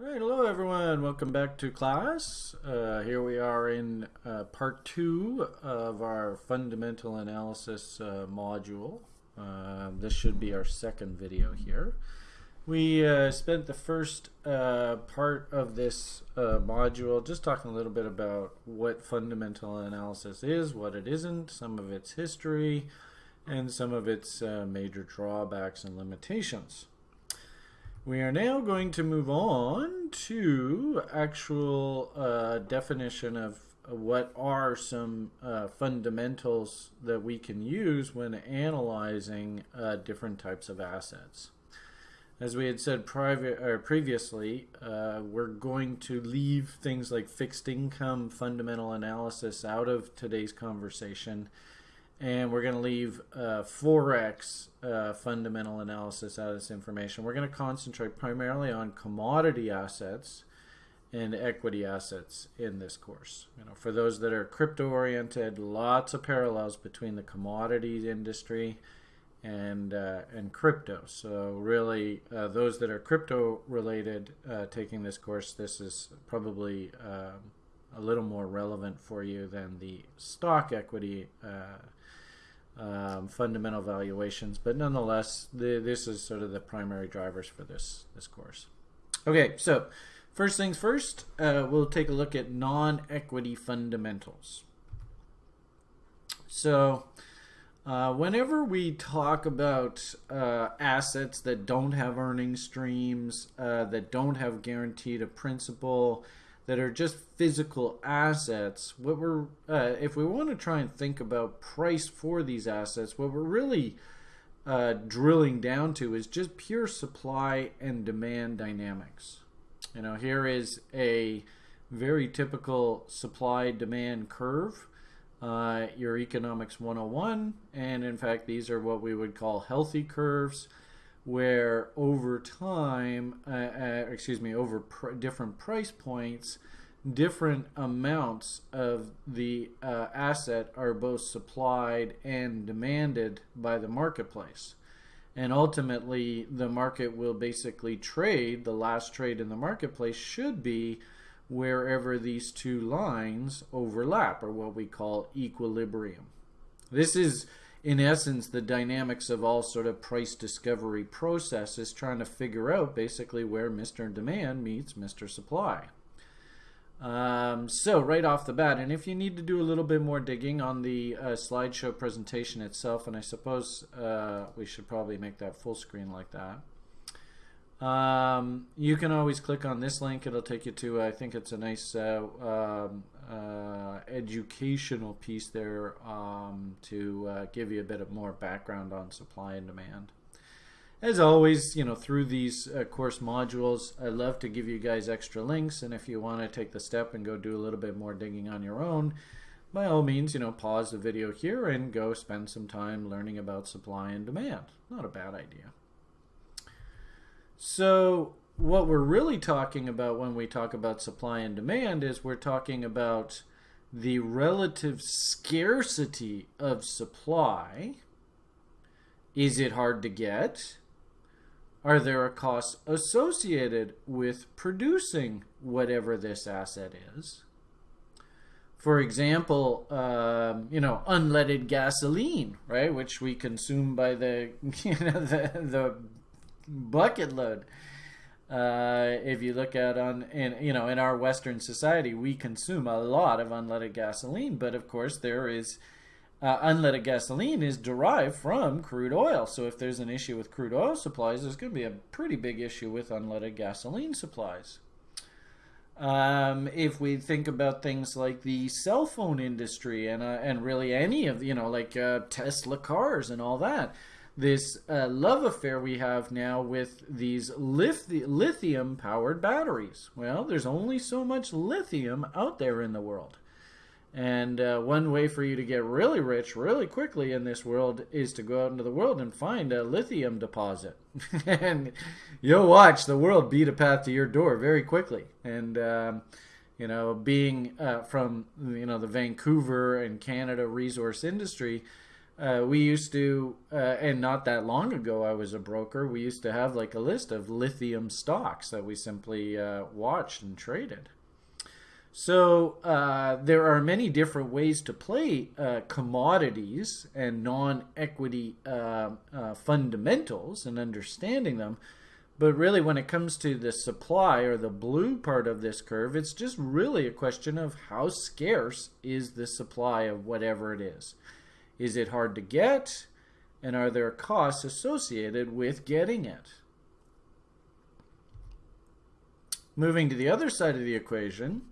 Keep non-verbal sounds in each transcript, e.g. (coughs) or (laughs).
All right, hello everyone. Welcome back to class. Uh, here we are in uh, part two of our fundamental analysis uh, module. Uh, this should be our second video here. We uh, spent the first uh, part of this module just talking a little bit about what fundamental analysis is, what it isn't, some of its history, and some of its major drawbacks and limitations. We are now going to move on to actual uh, definition of what are some uh, fundamentals that we can use when analyzing uh, different types of assets. As we had said previously, uh, we're going to leave things like fixed income fundamental analysis out of today's conversation and we're going to leave uh, Forex uh, fundamental analysis out of this information. We're going to concentrate primarily on commodity assets and equity assets in this course. You know, for those that are crypto oriented, lots of parallels between the commodities industry and uh, and crypto. So really, uh, those that are crypto related uh, taking this course, this is probably um, a little more relevant for you than the stock equity uh, um, fundamental valuations, but nonetheless, the, this is sort of the primary drivers for this this course. Okay, so first things first, uh, we'll take a look at non-equity fundamentals. So, uh, whenever we talk about uh, assets that don't have earning streams, uh, that don't have guaranteed a principal, that are just physical assets, what we're uh, if we want to try and think about price for these assets, what we're really uh, drilling down to is just pure supply and demand dynamics. You know, here is a very typical supply demand curve. Uh, your economics 101 and in fact these are what we would call healthy curves where over time, uh, uh, excuse me, over pr different price points, different amounts of the uh, asset are both supplied and demanded by the marketplace. And ultimately, the market will basically trade, the last trade in the marketplace should be wherever these two lines overlap, or what we call equilibrium. This is in essence, the dynamics of all sort of price discovery processes trying to figure out basically where Mr. Demand meets Mr. Supply. Um, so right off the bat, and if you need to do a little bit more digging on the uh, slideshow presentation itself, and I suppose uh, we should probably make that full screen like that. Um, you can always click on this link. It'll take you to, I think it's a nice uh, um, uh, educational piece there um, to uh, give you a bit of more background on supply and demand. As always, you know, through these uh, course modules, I love to give you guys extra links. And if you want to take the step and go do a little bit more digging on your own, by all means, you know, pause the video here and go spend some time learning about supply and demand. Not a bad idea. So what we're really talking about when we talk about supply and demand is we're talking about the relative scarcity of supply. Is it hard to get? Are there costs associated with producing whatever this asset is? For example, um, you know, unleaded gasoline, right, which we consume by the (laughs) you know the the bucket load. Uh, if you look at on in you know in our Western society, we consume a lot of unleaded gasoline, but of course there is uh, unleaded gasoline is derived from crude oil. So if there's an issue with crude oil supplies, there's going to be a pretty big issue with unleaded gasoline supplies. Um, if we think about things like the cell phone industry and uh, and really any of you know like uh, Tesla cars and all that, this uh, love affair we have now with these lithium powered batteries. Well, there's only so much lithium out there in the world. And uh, one way for you to get really rich really quickly in this world is to go out into the world and find a lithium deposit. (laughs) and you'll watch the world beat a path to your door very quickly. And, um, you know, being uh, from, you know, the Vancouver and Canada resource industry, uh, we used to, uh, and not that long ago, I was a broker. We used to have like a list of lithium stocks that we simply uh, watched and traded. So uh, there are many different ways to play uh, commodities and non-equity uh, fundamentals and understanding them. But really, when it comes to the supply or the blue part of this curve, it's just really a question of how scarce is the supply of whatever it is. Is it hard to get? And are there costs associated with getting it? Moving to the other side of the equation,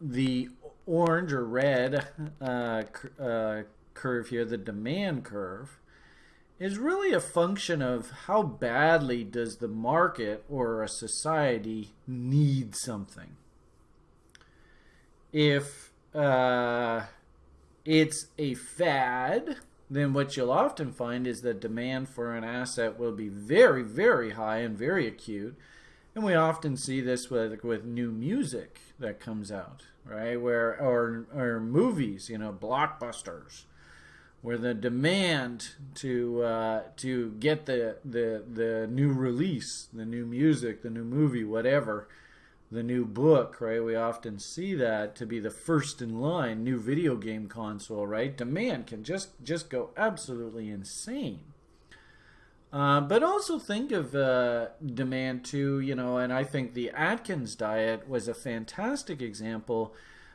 the orange or red uh, uh, curve here, the demand curve, is really a function of how badly does the market or a society need something. If uh, it's a fad, then what you'll often find is that demand for an asset will be very, very high and very acute. And we often see this with with new music that comes out, right? Where or or movies, you know, blockbusters, where the demand to uh, to get the the the new release, the new music, the new movie, whatever, the new book, right? We often see that to be the first in line, new video game console, right? Demand can just just go absolutely insane. Uh, but also think of uh, demand too, you know, and I think the Atkins diet was a fantastic example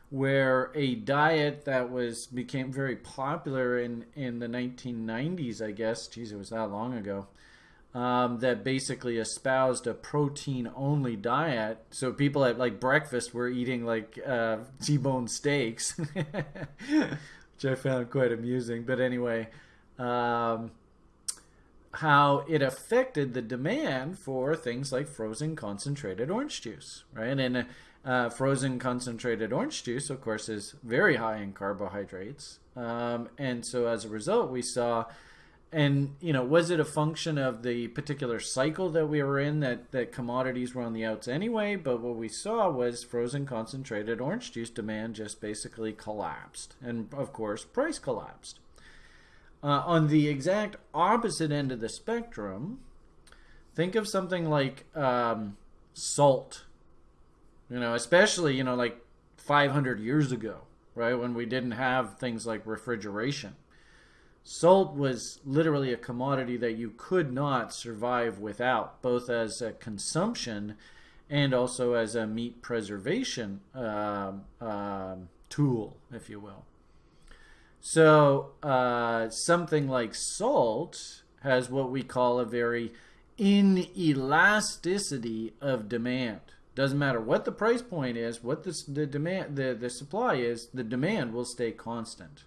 where a diet that was became very popular in in the 1990s, I guess. Geez, it was that long ago um, that basically espoused a protein only diet. So people at like breakfast were eating like uh, (laughs) T-bone steaks, (laughs) which I found quite amusing. But anyway, um, how it affected the demand for things like frozen concentrated orange juice, right? And uh, frozen concentrated orange juice, of course, is very high in carbohydrates. Um, and so as a result, we saw and you know was it a function of the particular cycle that we were in that that commodities were on the outs anyway? But what we saw was frozen concentrated orange juice demand just basically collapsed. And of course price collapsed. Uh, on the exact opposite end of the spectrum think of something like um, salt. You know especially you know like 500 years ago right when we didn't have things like refrigeration Salt was literally a commodity that you could not survive without, both as a consumption and also as a meat preservation uh, uh, tool, if you will. So uh, something like salt has what we call a very inelasticity of demand. Doesn't matter what the price point is, what the, the demand, the, the supply is, the demand will stay constant.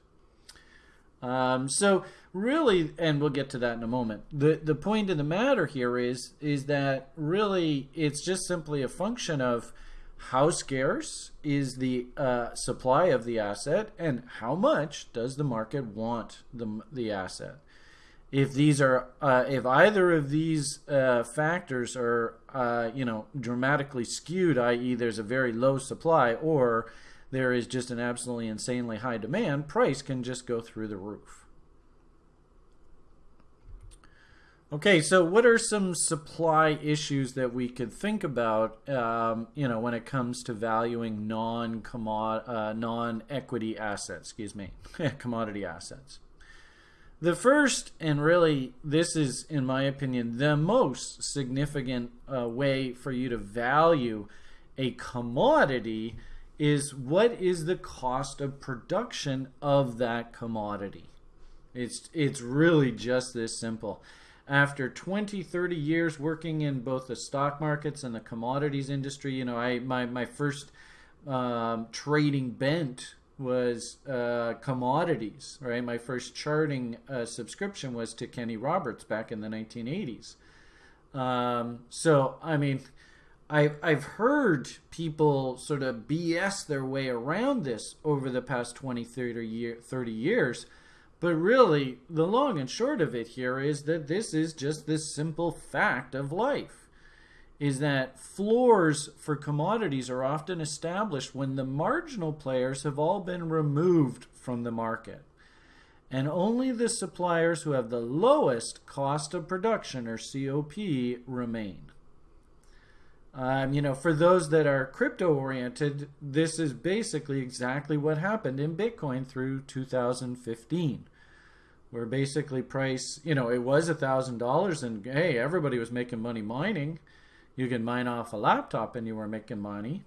Um, so really, and we'll get to that in a moment. The the point of the matter here is is that really it's just simply a function of how scarce is the uh, supply of the asset and how much does the market want the the asset. If these are, uh, if either of these uh, factors are, uh, you know, dramatically skewed, i.e., there's a very low supply, or there is just an absolutely insanely high demand, price can just go through the roof. Okay, so what are some supply issues that we could think about, um, you know, when it comes to valuing non uh, non-equity assets, excuse me, (laughs) commodity assets? The first, and really this is, in my opinion, the most significant uh, way for you to value a commodity is what is the cost of production of that commodity. It's, it's really just this simple. After 20, 30 years working in both the stock markets and the commodities industry, you know, I my, my first um, trading bent was uh, commodities, right? My first charting uh, subscription was to Kenny Roberts back in the 1980s. Um, so, I mean, I've, I've heard people sort of BS their way around this over the past 20, 30, year, 30 years. But really, the long and short of it here is that this is just this simple fact of life. Is that floors for commodities are often established when the marginal players have all been removed from the market. and only the suppliers who have the lowest cost of production or COP remain. Um, you know, for those that are crypto oriented, this is basically exactly what happened in Bitcoin through 2015, where basically price, you know, it was a thousand dollars, and hey, everybody was making money mining. You can mine off a laptop, and you were making money.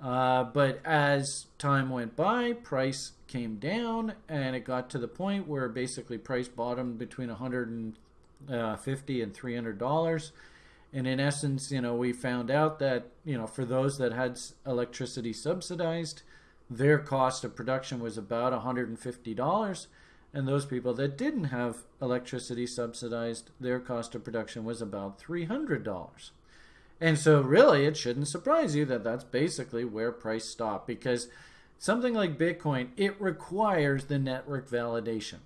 Uh, but as time went by, price came down, and it got to the point where basically price bottomed between 150 and 300 dollars. And in essence, you know, we found out that you know for those that had electricity subsidized, their cost of production was about 150 dollars, and those people that didn't have electricity subsidized, their cost of production was about 300 dollars. And so, really, it shouldn't surprise you that that's basically where price stopped because something like Bitcoin, it requires the network validation.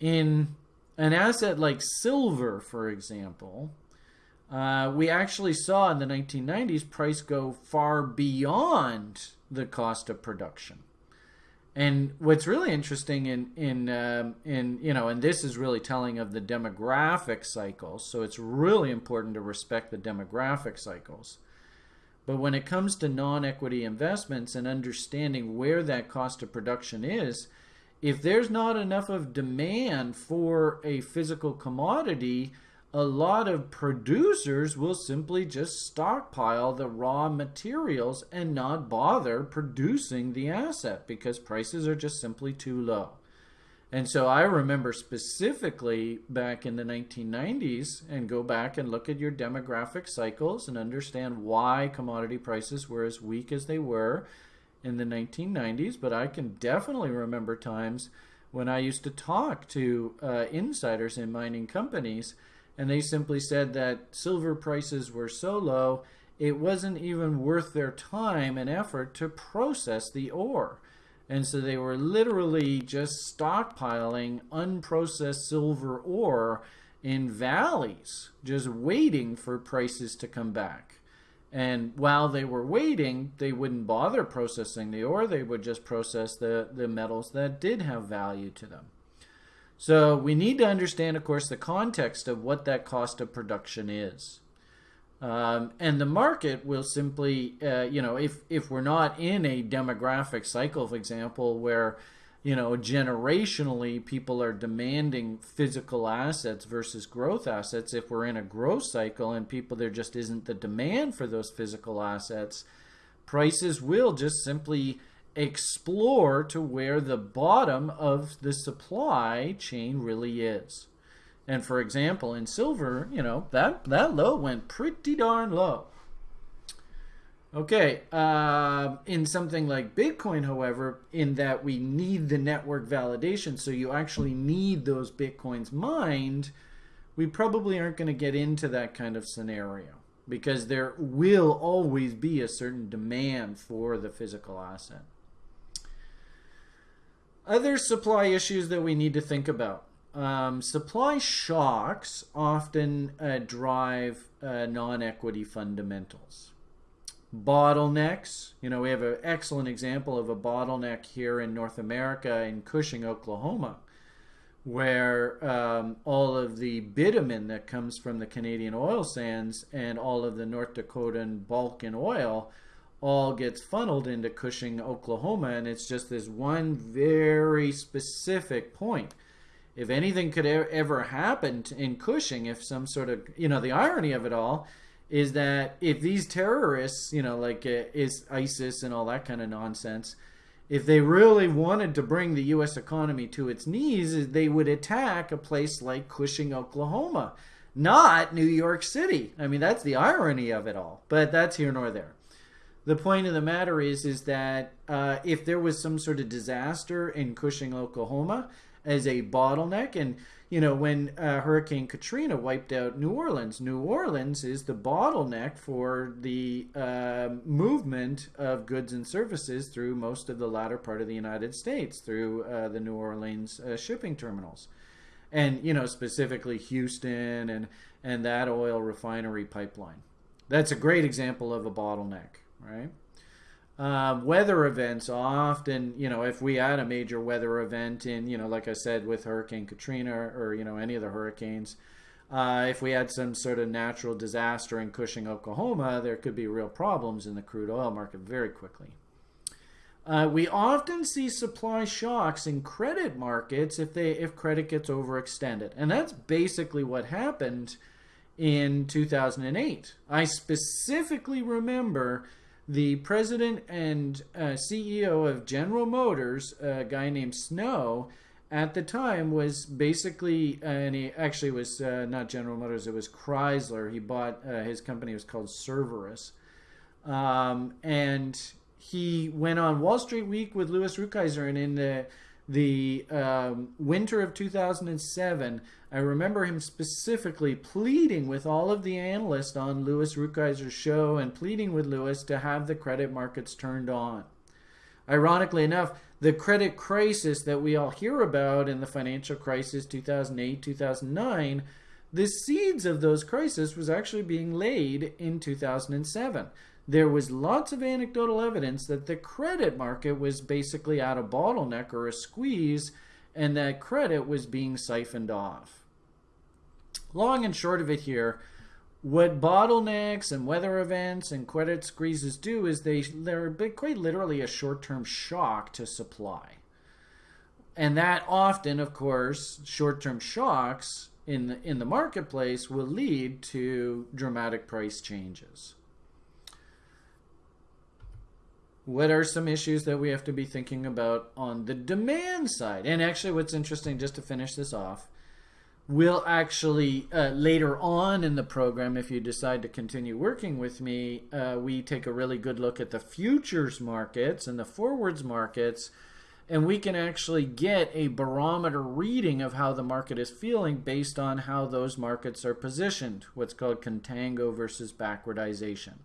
In an asset like silver, for example, uh, we actually saw in the 1990s price go far beyond the cost of production. And what's really interesting in in um, in you know, and this is really telling of the demographic cycles. So it's really important to respect the demographic cycles. But when it comes to non-equity investments and understanding where that cost of production is, if there's not enough of demand for a physical commodity, a lot of producers will simply just stockpile the raw materials and not bother producing the asset because prices are just simply too low. And so I remember specifically back in the 1990s and go back and look at your demographic cycles and understand why commodity prices were as weak as they were in the 1990s. But I can definitely remember times when I used to talk to uh, insiders in mining companies and they simply said that silver prices were so low it wasn't even worth their time and effort to process the ore. And so they were literally just stockpiling unprocessed silver ore in valleys, just waiting for prices to come back. And while they were waiting, they wouldn't bother processing the ore, they would just process the, the metals that did have value to them. So we need to understand, of course, the context of what that cost of production is. Um, and the market will simply, uh, you know, if, if we're not in a demographic cycle, for example, where, you know, generationally people are demanding physical assets versus growth assets, if we're in a growth cycle and people, there just isn't the demand for those physical assets, prices will just simply explore to where the bottom of the supply chain really is. And for example, in silver, you know, that, that low went pretty darn low. Okay, uh, in something like Bitcoin, however, in that we need the network validation, so you actually need those Bitcoins mined, we probably aren't going to get into that kind of scenario because there will always be a certain demand for the physical asset. Other supply issues that we need to think about. Um, supply shocks often uh, drive uh, non-equity fundamentals. Bottlenecks, you know, we have an excellent example of a bottleneck here in North America in Cushing, Oklahoma, where um, all of the bitumen that comes from the Canadian oil sands and all of the North Dakotan Bakken oil all gets funneled into Cushing, Oklahoma, and it's just this one very specific point. If anything could ever happen in Cushing, if some sort of, you know, the irony of it all is that if these terrorists, you know, like uh, is ISIS and all that kind of nonsense, if they really wanted to bring the U.S. economy to its knees, they would attack a place like Cushing, Oklahoma, not New York City. I mean, that's the irony of it all, but that's here nor there the point of the matter is is that uh, if there was some sort of disaster in Cushing, Oklahoma, as a bottleneck, and you know when uh, Hurricane Katrina wiped out New Orleans, New Orleans is the bottleneck for the uh, movement of goods and services through most of the latter part of the United States through uh, the New Orleans uh, shipping terminals, and you know specifically Houston and and that oil refinery pipeline. That's a great example of a bottleneck right? Um, weather events often, you know, if we had a major weather event in, you know, like I said, with Hurricane Katrina or, you know, any of the hurricanes, uh, if we had some sort of natural disaster in Cushing, Oklahoma, there could be real problems in the crude oil market very quickly. Uh, we often see supply shocks in credit markets if they if credit gets overextended, and that's basically what happened in 2008. I specifically remember the president and uh, CEO of General Motors, a guy named Snow, at the time was basically, uh, and he actually was uh, not General Motors, it was Chrysler. He bought, uh, his company was called Cerberus. Um, and he went on Wall Street Week with Louis Rukeyser, and in the the um, winter of 2007, I remember him specifically pleading with all of the analysts on Louis Rukeyser's show and pleading with Louis to have the credit markets turned on. Ironically enough, the credit crisis that we all hear about in the financial crisis 2008 2009 the seeds of those crises was actually being laid in 2007 there was lots of anecdotal evidence that the credit market was basically at a bottleneck or a squeeze and that credit was being siphoned off. Long and short of it here, what bottlenecks and weather events and credit squeezes do is they they're quite literally a short-term shock to supply. And that often, of course, short-term shocks in the, in the marketplace will lead to dramatic price changes. What are some issues that we have to be thinking about on the demand side? And actually, what's interesting, just to finish this off, we'll actually uh, later on in the program, if you decide to continue working with me, uh, we take a really good look at the futures markets and the forwards markets. And we can actually get a barometer reading of how the market is feeling based on how those markets are positioned, what's called contango versus backwardization.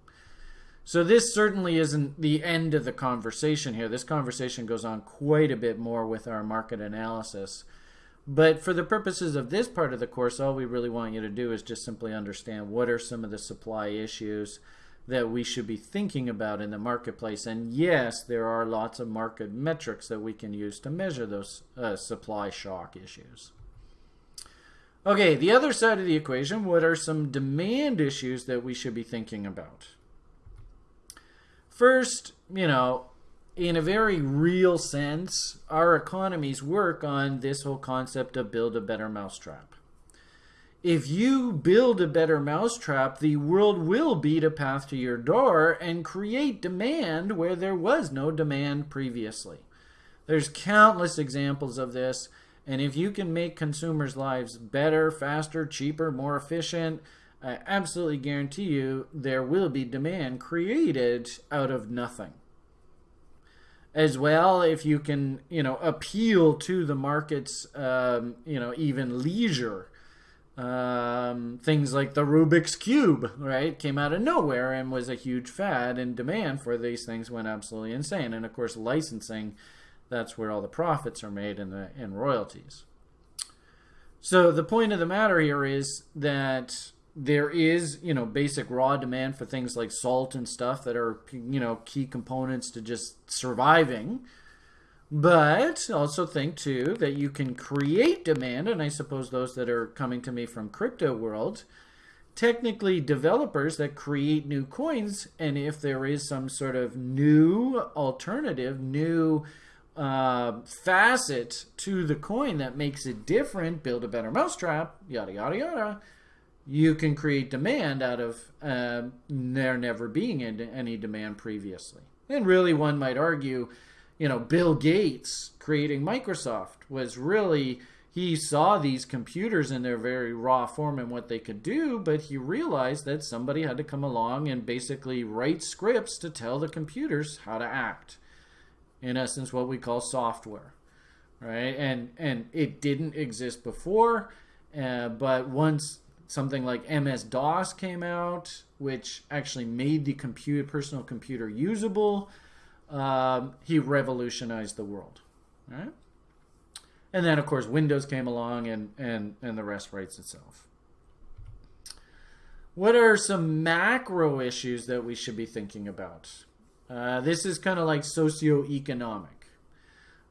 So this certainly isn't the end of the conversation here. This conversation goes on quite a bit more with our market analysis. But for the purposes of this part of the course, all we really want you to do is just simply understand what are some of the supply issues that we should be thinking about in the marketplace. And yes, there are lots of market metrics that we can use to measure those uh, supply shock issues. Okay, the other side of the equation, what are some demand issues that we should be thinking about? First, you know, in a very real sense, our economies work on this whole concept of build a better mousetrap. If you build a better mousetrap, the world will beat a path to your door and create demand where there was no demand previously. There's countless examples of this, and if you can make consumers' lives better, faster, cheaper, more efficient, I absolutely guarantee you there will be demand created out of nothing. As well, if you can, you know, appeal to the market's, um, you know, even leisure. Um, things like the Rubik's Cube, right, came out of nowhere and was a huge fad, and demand for these things went absolutely insane. And of course, licensing, that's where all the profits are made in the in royalties. So the point of the matter here is that there is you know basic raw demand for things like salt and stuff that are you know key components to just surviving. But also think too that you can create demand and i suppose those that are coming to me from crypto world technically developers that create new coins and if there is some sort of new alternative new uh, facet to the coin that makes it different build a better mousetrap yada yada yada you can create demand out of uh, there never being any demand previously. And really, one might argue, you know, Bill Gates creating Microsoft was really, he saw these computers in their very raw form and what they could do, but he realized that somebody had to come along and basically write scripts to tell the computers how to act. In essence, what we call software. Right? And, and it didn't exist before, uh, but once something like MS DOS came out, which actually made the computer, personal computer usable. Um, he revolutionized the world. Right? And then, of course, Windows came along and, and, and the rest writes itself. What are some macro issues that we should be thinking about? Uh, this is kind of like socioeconomic.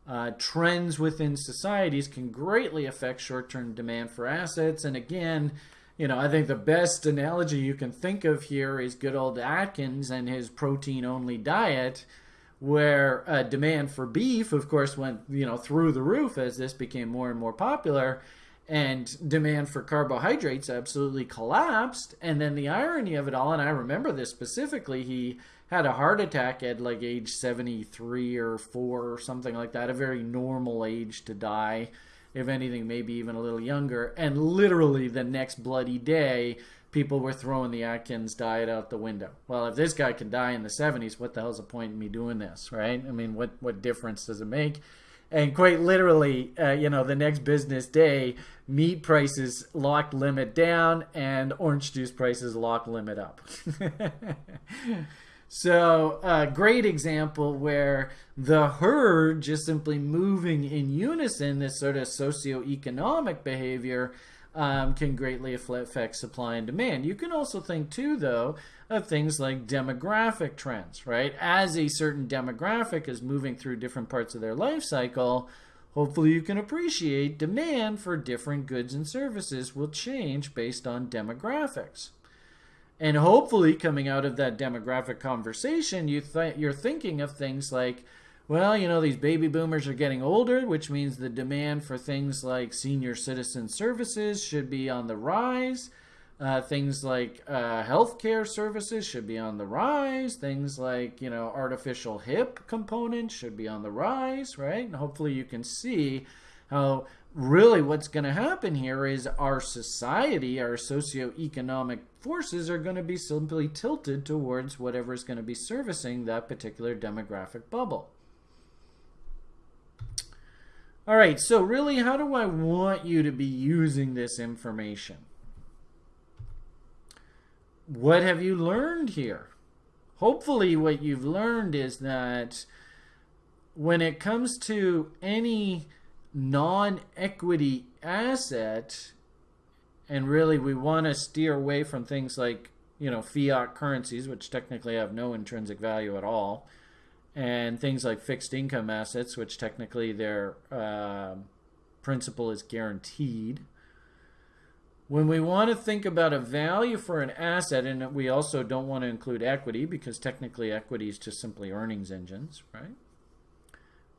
Uh, trends within societies can greatly affect short-term demand for assets. And again, you know, I think the best analogy you can think of here is good old Atkins and his protein-only diet, where uh, demand for beef, of course, went you know through the roof as this became more and more popular, and demand for carbohydrates absolutely collapsed. And then the irony of it all, and I remember this specifically, he had a heart attack at like age 73 or 4 or something like that, a very normal age to die. If anything, maybe even a little younger. And literally the next bloody day, people were throwing the Atkins diet out the window. Well, if this guy can die in the 70s, what the hell's the point in me doing this, right? I mean, what, what difference does it make? And quite literally, uh, you know, the next business day, meat prices locked limit down and orange juice prices locked limit up. (laughs) So, a great example where the herd just simply moving in unison, this sort of socioeconomic behavior, um, can greatly affect supply and demand. You can also think, too, though, of things like demographic trends, right? As a certain demographic is moving through different parts of their life cycle, hopefully you can appreciate demand for different goods and services will change based on demographics. And hopefully, coming out of that demographic conversation, you th- you're thinking of things like, well, you know, these baby boomers are getting older, which means the demand for things like senior citizen services should be on the rise. Uh, things like uh, healthcare services should be on the rise. Things like, you know, artificial hip components should be on the rise, right? And hopefully you can see how really what's going to happen here is our society, our socioeconomic forces are going to be simply tilted towards whatever is going to be servicing that particular demographic bubble. All right, so really, how do I want you to be using this information? What have you learned here? Hopefully, what you've learned is that when it comes to any non-equity asset and really we want to steer away from things like you know fiat currencies which technically have no intrinsic value at all and things like fixed income assets which technically their uh, principal is guaranteed. When we want to think about a value for an asset and we also don't want to include equity because technically equity is just simply earnings engines right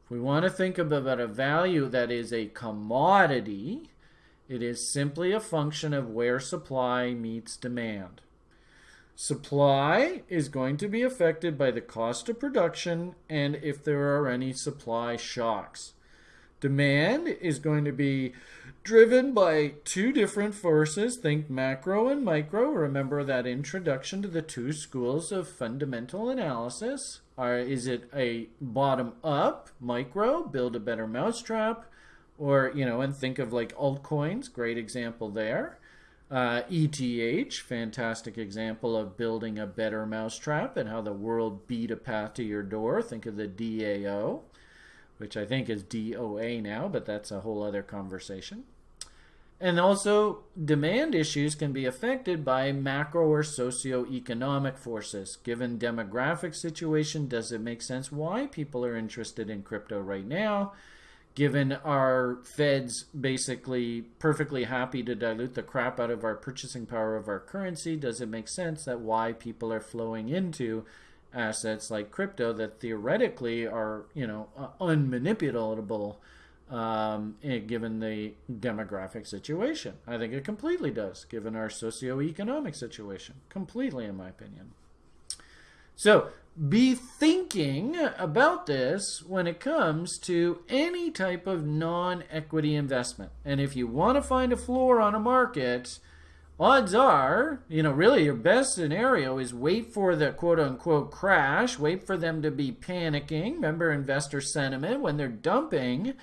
if we want to think about a value that is a commodity, it is simply a function of where supply meets demand. Supply is going to be affected by the cost of production and if there are any supply shocks. Demand is going to be driven by two different forces. Think macro and micro. Remember that introduction to the two schools of fundamental analysis. Are, is it a bottom up micro, build a better mousetrap? Or, you know, and think of like altcoins, great example there. Uh, ETH, fantastic example of building a better mousetrap and how the world beat a path to your door. Think of the DAO, which I think is DOA now, but that's a whole other conversation. And also, demand issues can be affected by macro or socio-economic forces. Given demographic situation, does it make sense why people are interested in crypto right now? Given our feds basically perfectly happy to dilute the crap out of our purchasing power of our currency, does it make sense that why people are flowing into assets like crypto that theoretically are, you know, uh, unmanipulatable? Um, eh, given the demographic situation. I think it completely does, given our socioeconomic situation. Completely, in my opinion. So, be thinking about this when it comes to any type of non equity investment. And if you want to find a floor on a market, odds are, you know, really your best scenario is wait for the quote unquote crash, wait for them to be panicking. Remember investor sentiment when they're dumping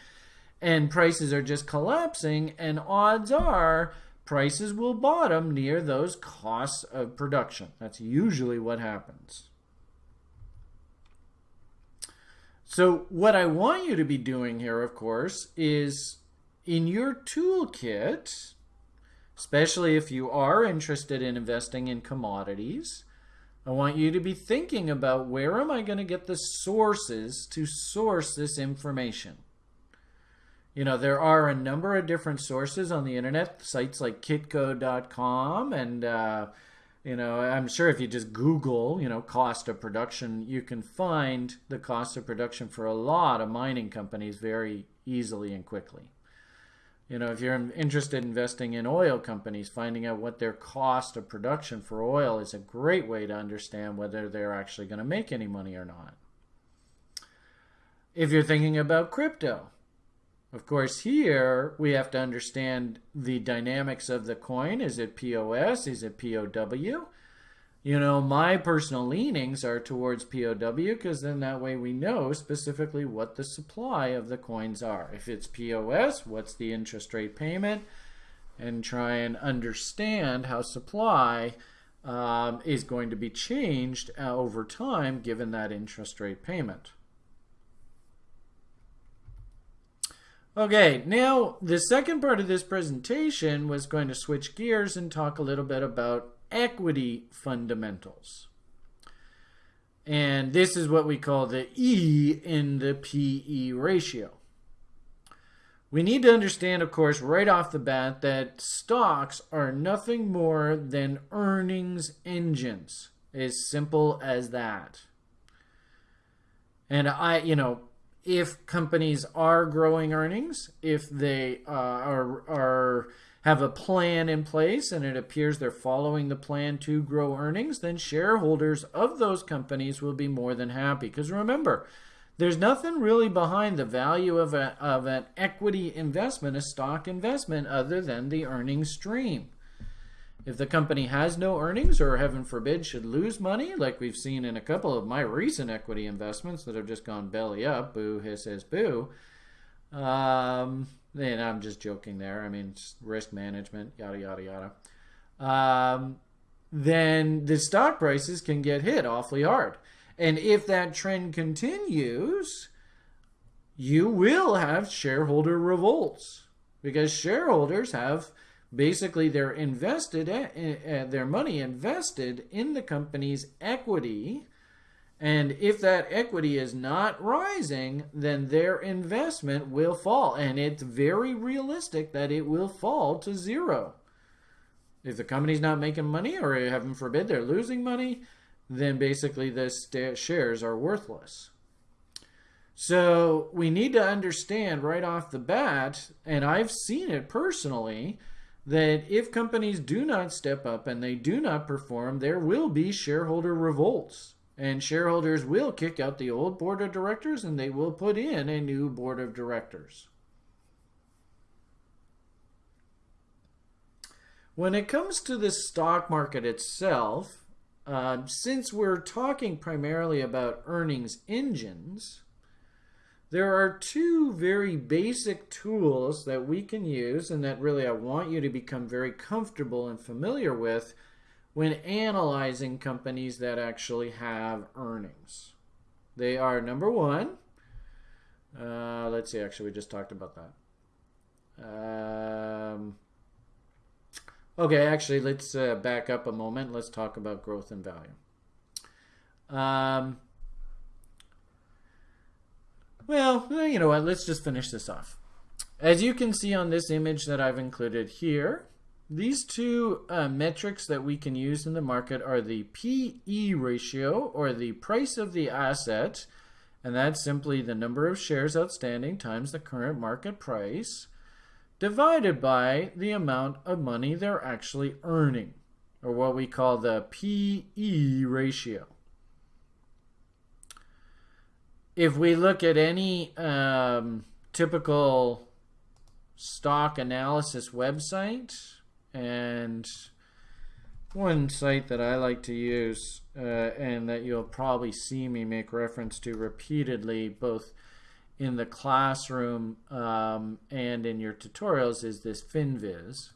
and prices are just collapsing, and odds are prices will bottom near those costs of production. That's usually what happens. So, what I want you to be doing here, of course, is in your toolkit, especially if you are interested in investing in commodities, I want you to be thinking about where am I going to get the sources to source this information. You know, there are a number of different sources on the internet, sites like kitco.com and uh, you know, I'm sure if you just Google, you know, cost of production, you can find the cost of production for a lot of mining companies very easily and quickly. You know, if you're interested in investing in oil companies, finding out what their cost of production for oil is a great way to understand whether they're actually going to make any money or not. If you're thinking about crypto, of course, here we have to understand the dynamics of the coin. Is it POS? Is it POW? You know, my personal leanings are towards POW because then that way we know specifically what the supply of the coins are. If it's POS, what's the interest rate payment? And try and understand how supply um, is going to be changed uh, over time given that interest rate payment. Okay, now the second part of this presentation was going to switch gears and talk a little bit about equity fundamentals. And this is what we call the E in the PE ratio. We need to understand, of course, right off the bat that stocks are nothing more than earnings engines. As simple as that. And I, you know, if companies are growing earnings, if they uh, are are have a plan in place and it appears they're following the plan to grow earnings, then shareholders of those companies will be more than happy. Because remember, there's nothing really behind the value of, a, of an equity investment, a stock investment, other than the earnings stream. If the company has no earnings or heaven forbid should lose money, like we've seen in a couple of my recent equity investments that have just gone belly up, boo, hiss, hiss, boo. Um, and I'm just joking there. I mean, risk management, yada, yada, yada. Um, then the stock prices can get hit awfully hard. And if that trend continues, you will have shareholder revolts because shareholders have basically they're invested uh, their money invested in the company's equity. And if that equity is not rising then their investment will fall. And it's very realistic that it will fall to zero. If the company's not making money or heaven forbid they're losing money then basically the shares are worthless. So we need to understand right off the bat and i've seen it personally that if companies do not step up and they do not perform, there will be shareholder revolts. And shareholders will kick out the old board of directors and they will put in a new board of directors. When it comes to the stock market itself, uh, since we're talking primarily about earnings engines, there are two very basic tools that we can use and that really I want you to become very comfortable and familiar with when analyzing companies that actually have earnings. They are number one, uh, let's see, actually, we just talked about that. Um, okay, actually, let's uh, back up a moment. Let's talk about growth and value. Um, well, you know what? Let's just finish this off. As you can see on this image that I've included here, these two uh, metrics that we can use in the market are the PE ratio, or the price of the asset, and that's simply the number of shares outstanding times the current market price, divided by the amount of money they're actually earning, or what we call the PE ratio if we look at any um, typical stock analysis website, and one site that I like to use, uh, and that you'll probably see me make reference to repeatedly, both in the classroom um, and in your tutorials, is this FinViz.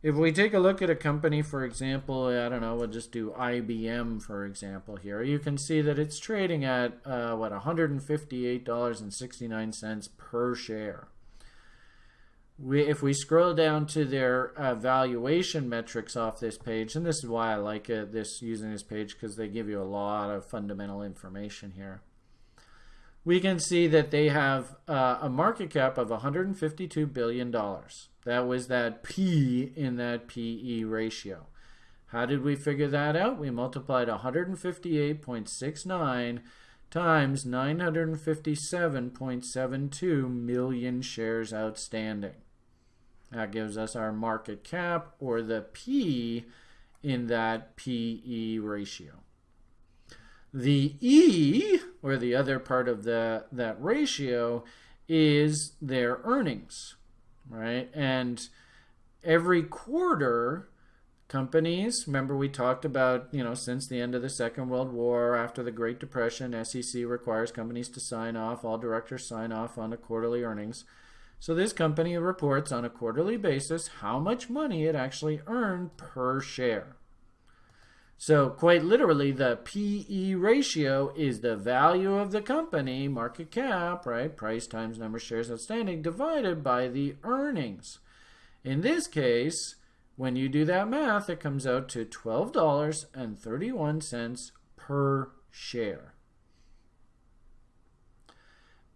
If we take a look at a company, for example, I don't know, we'll just do IBM, for example, here, you can see that it's trading at, uh, what, $158.69 per share. we, if we scroll down to their uh, valuation metrics off this page, and this is why I like this using this page because they give you a lot of fundamental information here. We can see that they have uh, a market cap of 152 billion dollars. That was that P in that PE ratio. How did we figure that out? We multiplied 158.69 times 957.72 million shares outstanding. That gives us our market cap or the P in that PE ratio. The E, or the other part of the, that ratio, is their earnings, right? And every quarter, companies, remember we talked about, you know, since the end of the Second World War, after the Great Depression, SEC requires companies to sign off, all directors sign off on the quarterly earnings. So this company reports on a quarterly basis how much money it actually earned per share. So quite literally, the PE ratio is the value of the company, market cap, right? Price times number of shares outstanding divided by the earnings. In this case, when you do that math, it comes out to $12.31 per share.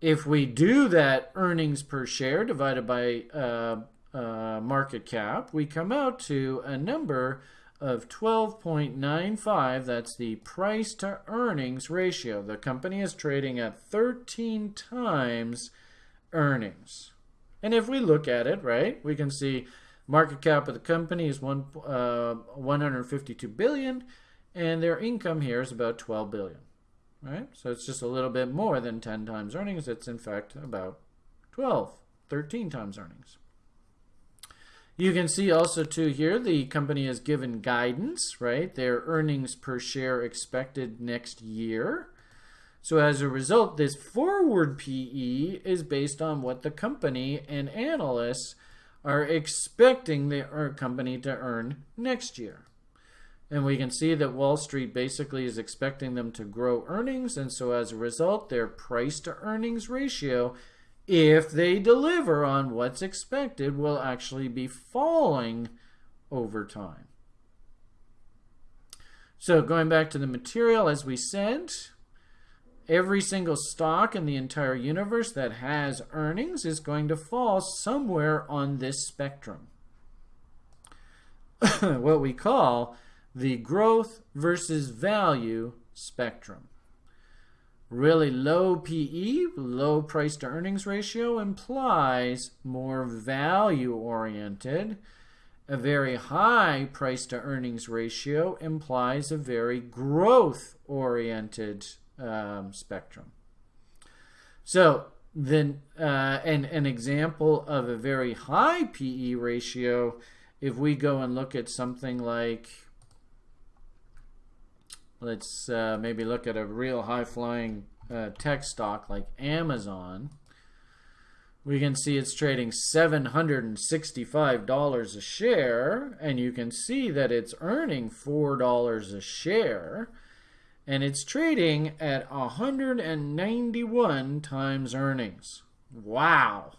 If we do that earnings per share divided by uh, uh, market cap, we come out to a number of 12.95. That's the price to earnings ratio. The company is trading at 13 times earnings. And if we look at it, right, we can see market cap of the company is one, uh, 152 billion and their income here is about 12 billion right? So it's just a little bit more than 10 times earnings. It's in fact about 12, 13 times earnings. You can see also too here the company has given guidance, right? Their earnings per share expected next year. So as a result, this forward PE is based on what the company and analysts are expecting the uh, company to earn next year. And we can see that Wall Street basically is expecting them to grow earnings. And so as a result, their price to earnings ratio, if they deliver on what's expected, will actually be falling over time. So going back to the material, as we said, every single stock in the entire universe that has earnings is going to fall somewhere on this spectrum. (coughs) what we call the growth versus value spectrum. Really low PE, low price to earnings ratio implies more value oriented. A very high price to earnings ratio implies a very growth oriented um, spectrum. So then uh, an, an example of a very high PE ratio, if we go and look at something like let's uh, maybe look at a real high-flying uh, tech stock like Amazon. We can see it's trading $765 a share, and you can see that it's earning $4 a share, and it's trading at 191 times earnings. Wow!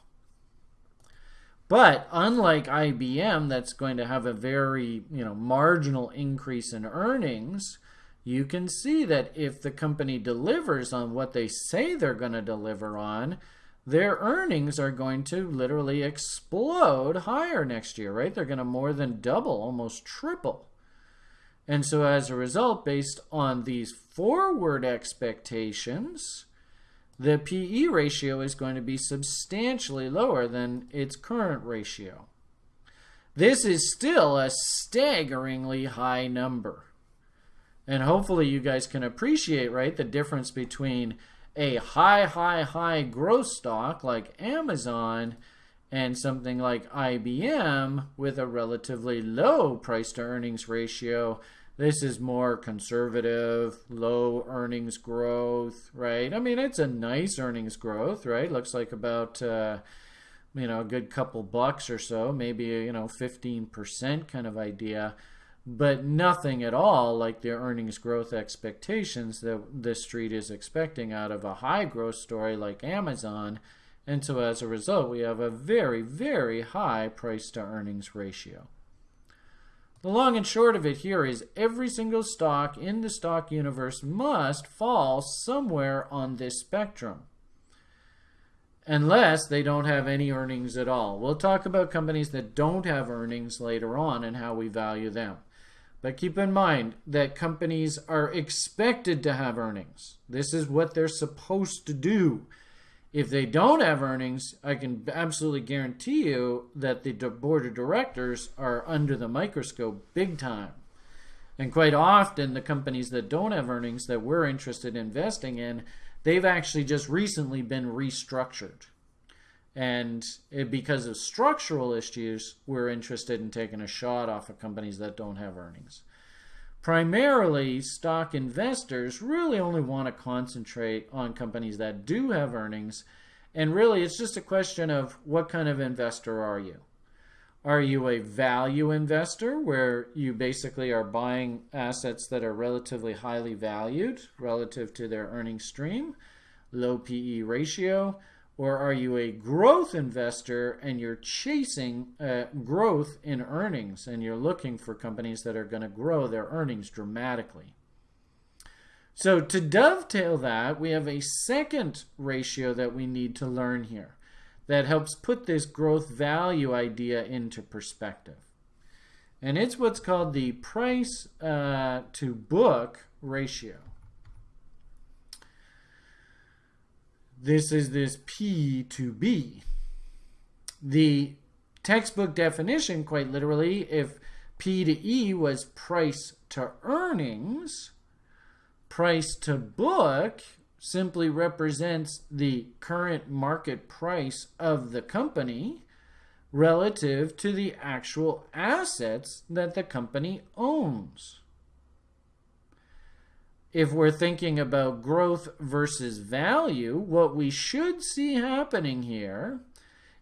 But unlike IBM, that's going to have a very you know marginal increase in earnings, you can see that if the company delivers on what they say they're going to deliver on, their earnings are going to literally explode higher next year, right? They're going to more than double, almost triple. And so as a result, based on these forward expectations, the PE ratio is going to be substantially lower than its current ratio. This is still a staggeringly high number. And hopefully you guys can appreciate, right, the difference between a high, high, high growth stock like Amazon and something like IBM with a relatively low price to earnings ratio. This is more conservative, low earnings growth, right? I mean, it's a nice earnings growth, right? Looks like about, uh, you know, a good couple bucks or so, maybe, you know, 15% kind of idea but nothing at all like the earnings growth expectations that the street is expecting out of a high growth story like Amazon And so as a result, we have a very, very high price to earnings ratio. The long and short of it here is every single stock in the stock universe must fall somewhere on this spectrum unless they don't have any earnings at all. We'll talk about companies that don't have earnings later on and how we value them. But keep in mind that companies are expected to have earnings. This is what they're supposed to do. If they don't have earnings, I can absolutely guarantee you that the board of directors are under the microscope big time. And quite often, the companies that don't have earnings that we're interested in investing in they've actually just recently been restructured. And it, because of structural issues, we're interested in taking a shot off of companies that don't have earnings. Primarily, stock investors really only want to concentrate on companies that do have earnings. And really, it's just a question of what kind of investor are you? Are you a value investor where you basically are buying assets that are relatively highly valued relative to their earnings stream, low PE ratio? Or are you a growth investor and you're chasing uh, growth in earnings and you're looking for companies that are going to grow their earnings dramatically? So, to dovetail that, we have a second ratio that we need to learn here that helps put this growth value idea into perspective. And it's what's called the price uh, to book ratio. This is this P to B. The textbook definition, quite literally, if P to E was price to earnings, price to book simply represents the current market price of the company relative to the actual assets that the company owns. If we're thinking about growth versus value, what we should see happening here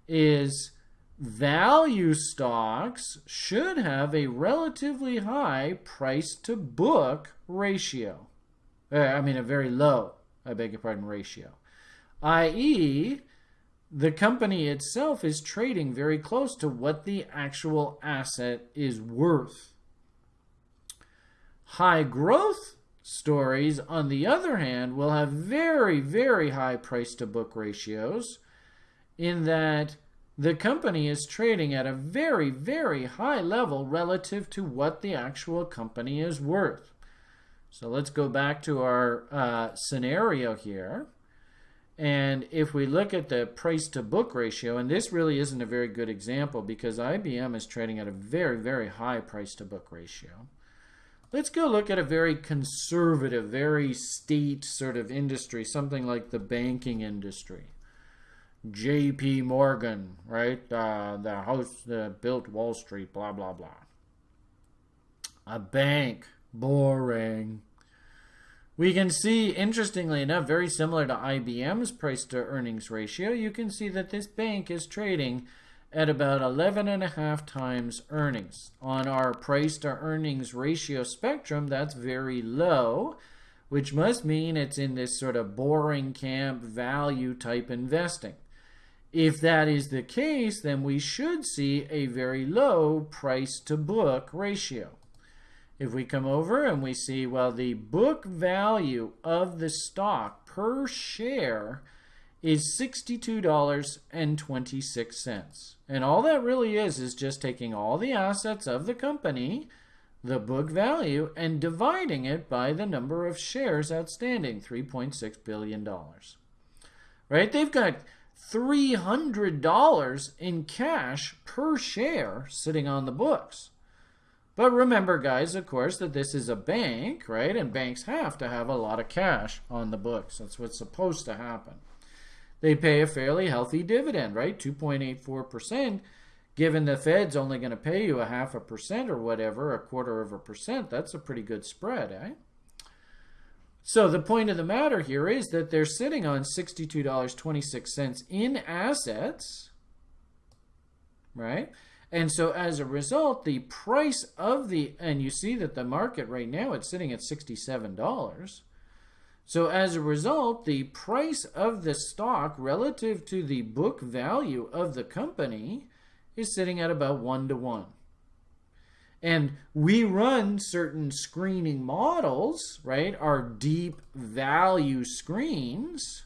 is value stocks should have a relatively high price to book ratio. Uh, I mean, a very low I beg your pardon, ratio. I.e., the company itself is trading very close to what the actual asset is worth. High growth stories, on the other hand, will have very, very high price to book ratios in that the company is trading at a very, very high level relative to what the actual company is worth. So let's go back to our uh, scenario here. And if we look at the price to book ratio, and this really isn't a very good example because IBM is trading at a very, very high price to book ratio. Let's go look at a very conservative, very state sort of industry, something like the banking industry. J.P. Morgan, right? Uh, the house that built Wall Street, blah, blah, blah. A bank, Boring. We can see, interestingly enough, very similar to IBM's price to earnings ratio, you can see that this bank is trading at about 11 and a half times earnings. On our price to earnings ratio spectrum, that's very low, which must mean it's in this sort of boring camp value type investing. If that is the case, then we should see a very low price to book ratio. If we come over and we see, well, the book value of the stock per share is $62.26. And all that really is is just taking all the assets of the company, the book value, and dividing it by the number of shares outstanding, $3.6 billion. Right? They've got $300 in cash per share sitting on the books. But remember, guys, of course, that this is a bank, right? And banks have to have a lot of cash on the books. That's what's supposed to happen. They pay a fairly healthy dividend, right? 2.84%. Given the Fed's only going to pay you a half a percent or whatever, a quarter of a percent, that's a pretty good spread, eh? So the point of the matter here is that they're sitting on $62.26 in assets, right? And so as a result, the price of the, and you see that the market right now, it's sitting at $67. So as a result, the price of the stock relative to the book value of the company is sitting at about one to one. And we run certain screening models, right? Our deep value screens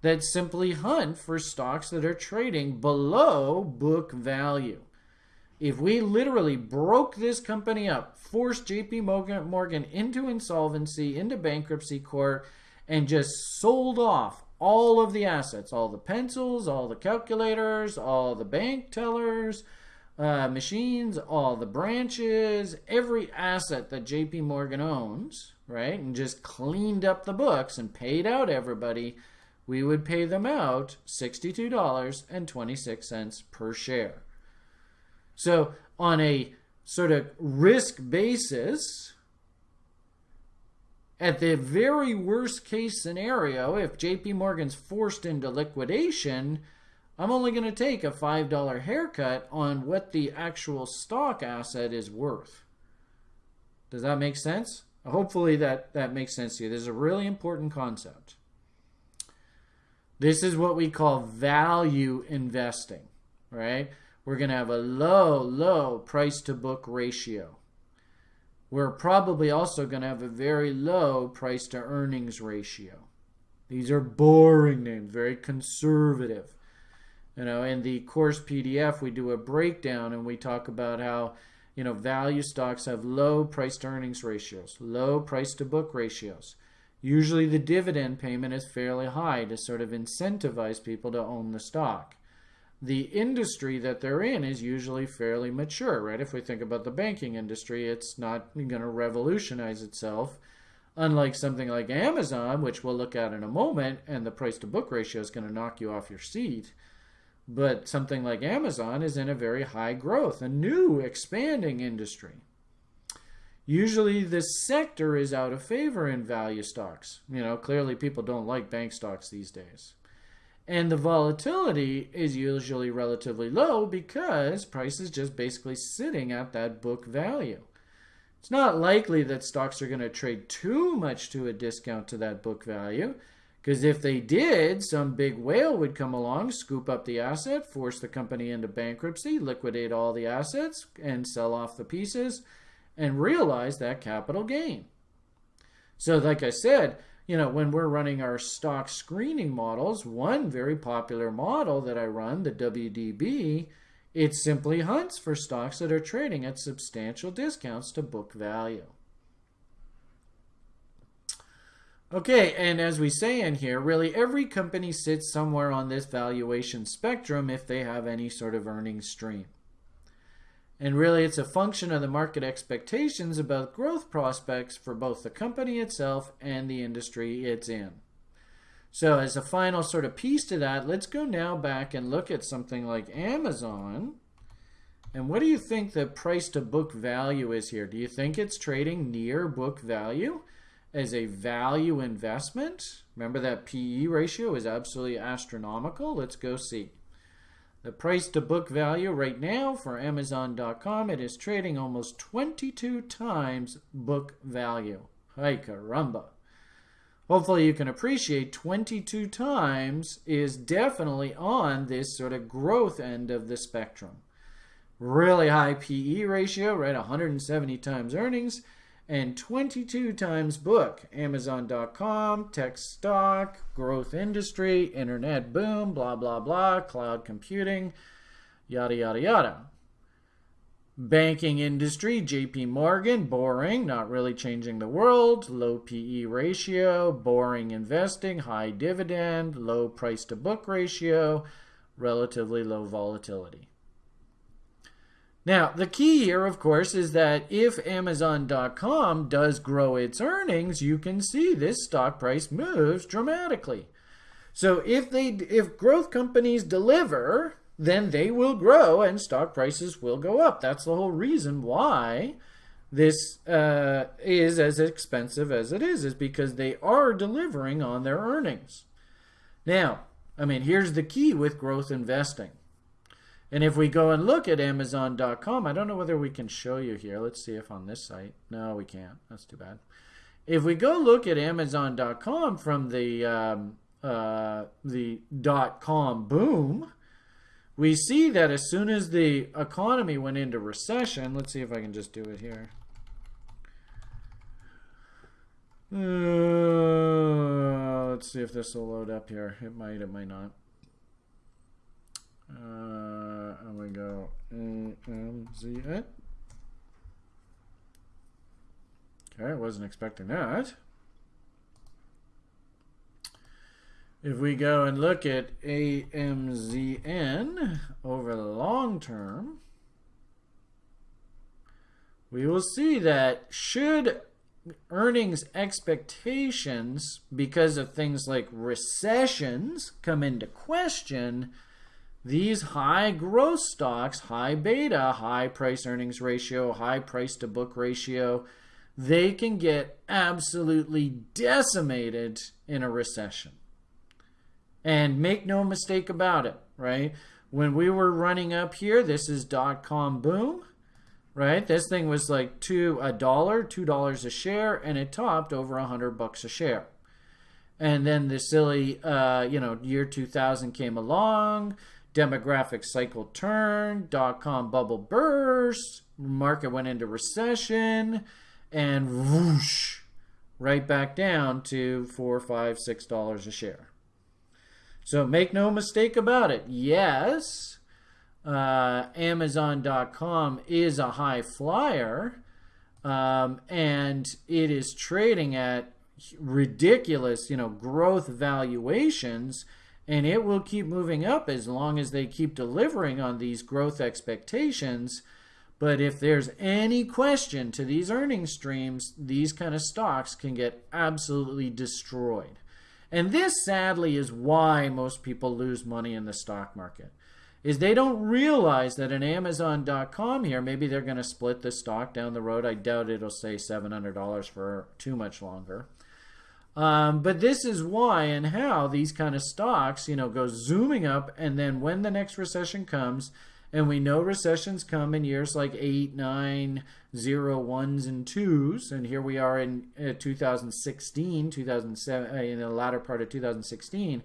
that simply hunt for stocks that are trading below book value. If we literally broke this company up, forced JP Morgan into insolvency, into bankruptcy court, and just sold off all of the assets, all the pencils, all the calculators, all the bank tellers, uh, machines, all the branches, every asset that JP Morgan owns, right, and just cleaned up the books and paid out everybody, we would pay them out $62.26 per share. So, on a sort of risk basis, at the very worst case scenario, if JP Morgan's forced into liquidation, I'm only going to take a $5 haircut on what the actual stock asset is worth. Does that make sense? Hopefully that, that makes sense to you. This is a really important concept. This is what we call value investing, right? We're going to have a low, low price to book ratio. We're probably also going to have a very low price to earnings ratio. These are boring names, very conservative. You know, in the course PDF, we do a breakdown and we talk about how, you know, value stocks have low price to earnings ratios, low price to book ratios. Usually the dividend payment is fairly high to sort of incentivize people to own the stock. The industry that they're in is usually fairly mature, right? If we think about the banking industry, it's not going to revolutionize itself. Unlike something like Amazon, which we'll look at in a moment, and the price to book ratio is going to knock you off your seat. But something like Amazon is in a very high growth, a new expanding industry. Usually this sector is out of favor in value stocks. You know, clearly people don't like bank stocks these days. And the volatility is usually relatively low because price is just basically sitting at that book value. It's not likely that stocks are going to trade too much to a discount to that book value because if they did, some big whale would come along, scoop up the asset, force the company into bankruptcy, liquidate all the assets, and sell off the pieces, and realize that capital gain. So, like I said, you know, when we're running our stock screening models, one very popular model that I run, the WDB, it simply hunts for stocks that are trading at substantial discounts to book value. Okay, and as we say in here, really every company sits somewhere on this valuation spectrum if they have any sort of earnings stream. And really it's a function of the market expectations about growth prospects for both the company itself and the industry it's in. So as a final sort of piece to that, let's go now back and look at something like Amazon. And what do you think the price to book value is here? Do you think it's trading near book value? as a value investment. Remember that PE ratio is absolutely astronomical. Let's go see. The price to book value right now for Amazon.com, it is trading almost 22 times book value. Hi caramba. Hopefully you can appreciate 22 times is definitely on this sort of growth end of the spectrum. Really high PE ratio, right? 170 times earnings and 22 times book. Amazon.com, tech stock, growth industry, internet boom, blah, blah, blah, cloud computing, yada, yada, yada. Banking industry, JP Morgan, boring, not really changing the world, low PE ratio, boring investing, high dividend, low price to book ratio, relatively low volatility. Now, the key here, of course, is that if Amazon.com does grow its earnings, you can see this stock price moves dramatically. So if they if growth companies deliver, then they will grow and stock prices will go up. That's the whole reason why this uh, is as expensive as it is, is because they are delivering on their earnings. Now, I mean, here's the key with growth investing. And if we go and look at Amazon.com, I don't know whether we can show you here. Let's see if on this site. No, we can't. That's too bad. If we go look at Amazon.com from the um, uh, the dot com boom, we see that as soon as the economy went into recession, let's see if I can just do it here. Uh, let's see if this will load up here. It might, it might not. Uh, and we go AMZ. Okay, I wasn't expecting that. If we go and look at AMZN over the long term, we will see that should earnings expectations because of things like recessions come into question, these high growth stocks, high beta, high price earnings ratio, high price to book ratio, they can get absolutely decimated in a recession. And make no mistake about it, right? When we were running up here, this is dot com boom, right? This thing was like two a dollar, two dollars a share, and it topped over a hundred bucks a share. And then the silly, uh, you know, year 2000 came along, demographic cycle turned, dot com bubble burst, market went into recession, and whoosh, right back down to four, five, six dollars a share. So make no mistake about it. Yes, uh, Amazon.com is a high flyer, um, and it is trading at ridiculous, you know, growth valuations, and it will keep moving up as long as they keep delivering on these growth expectations. But if there's any question to these earnings streams, these kind of stocks can get absolutely destroyed. And this sadly is why most people lose money in the stock market. Is they don't realize that an Amazon.com here, maybe they're going to split the stock down the road. I doubt it'll say $700 for too much longer. Um, but this is why and how these kind of stocks, you know, go zooming up, and then when the next recession comes, and we know recessions come in years like 8, 9, 0, 1s, and 2s. And here we are in uh, 2016, 2007, uh, in the latter part of 2016.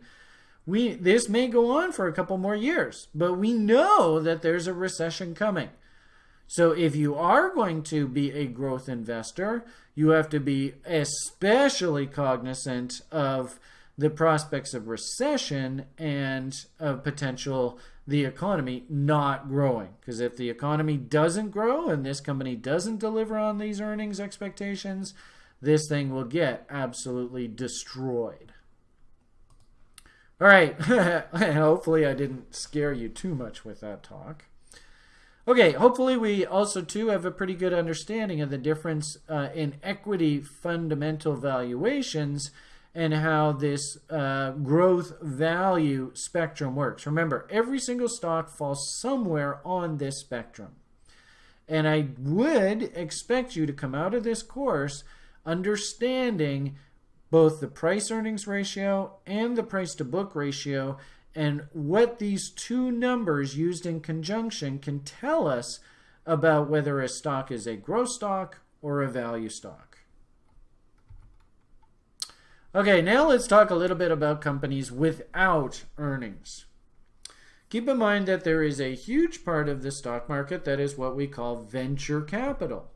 We, this may go on for a couple more years, but we know that there's a recession coming. So if you are going to be a growth investor, you have to be especially cognizant of the prospects of recession and of potential the economy not growing. Because if the economy doesn't grow and this company doesn't deliver on these earnings expectations, this thing will get absolutely destroyed. All right, (laughs) hopefully I didn't scare you too much with that talk. Okay, hopefully we also too have a pretty good understanding of the difference uh, in equity fundamental valuations and how this uh, growth value spectrum works. Remember, every single stock falls somewhere on this spectrum. And I would expect you to come out of this course understanding both the price earnings ratio and the price to book ratio and what these two numbers used in conjunction can tell us about whether a stock is a growth stock or a value stock. Okay, now let's talk a little bit about companies without earnings. Keep in mind that there is a huge part of the stock market that is what we call venture capital.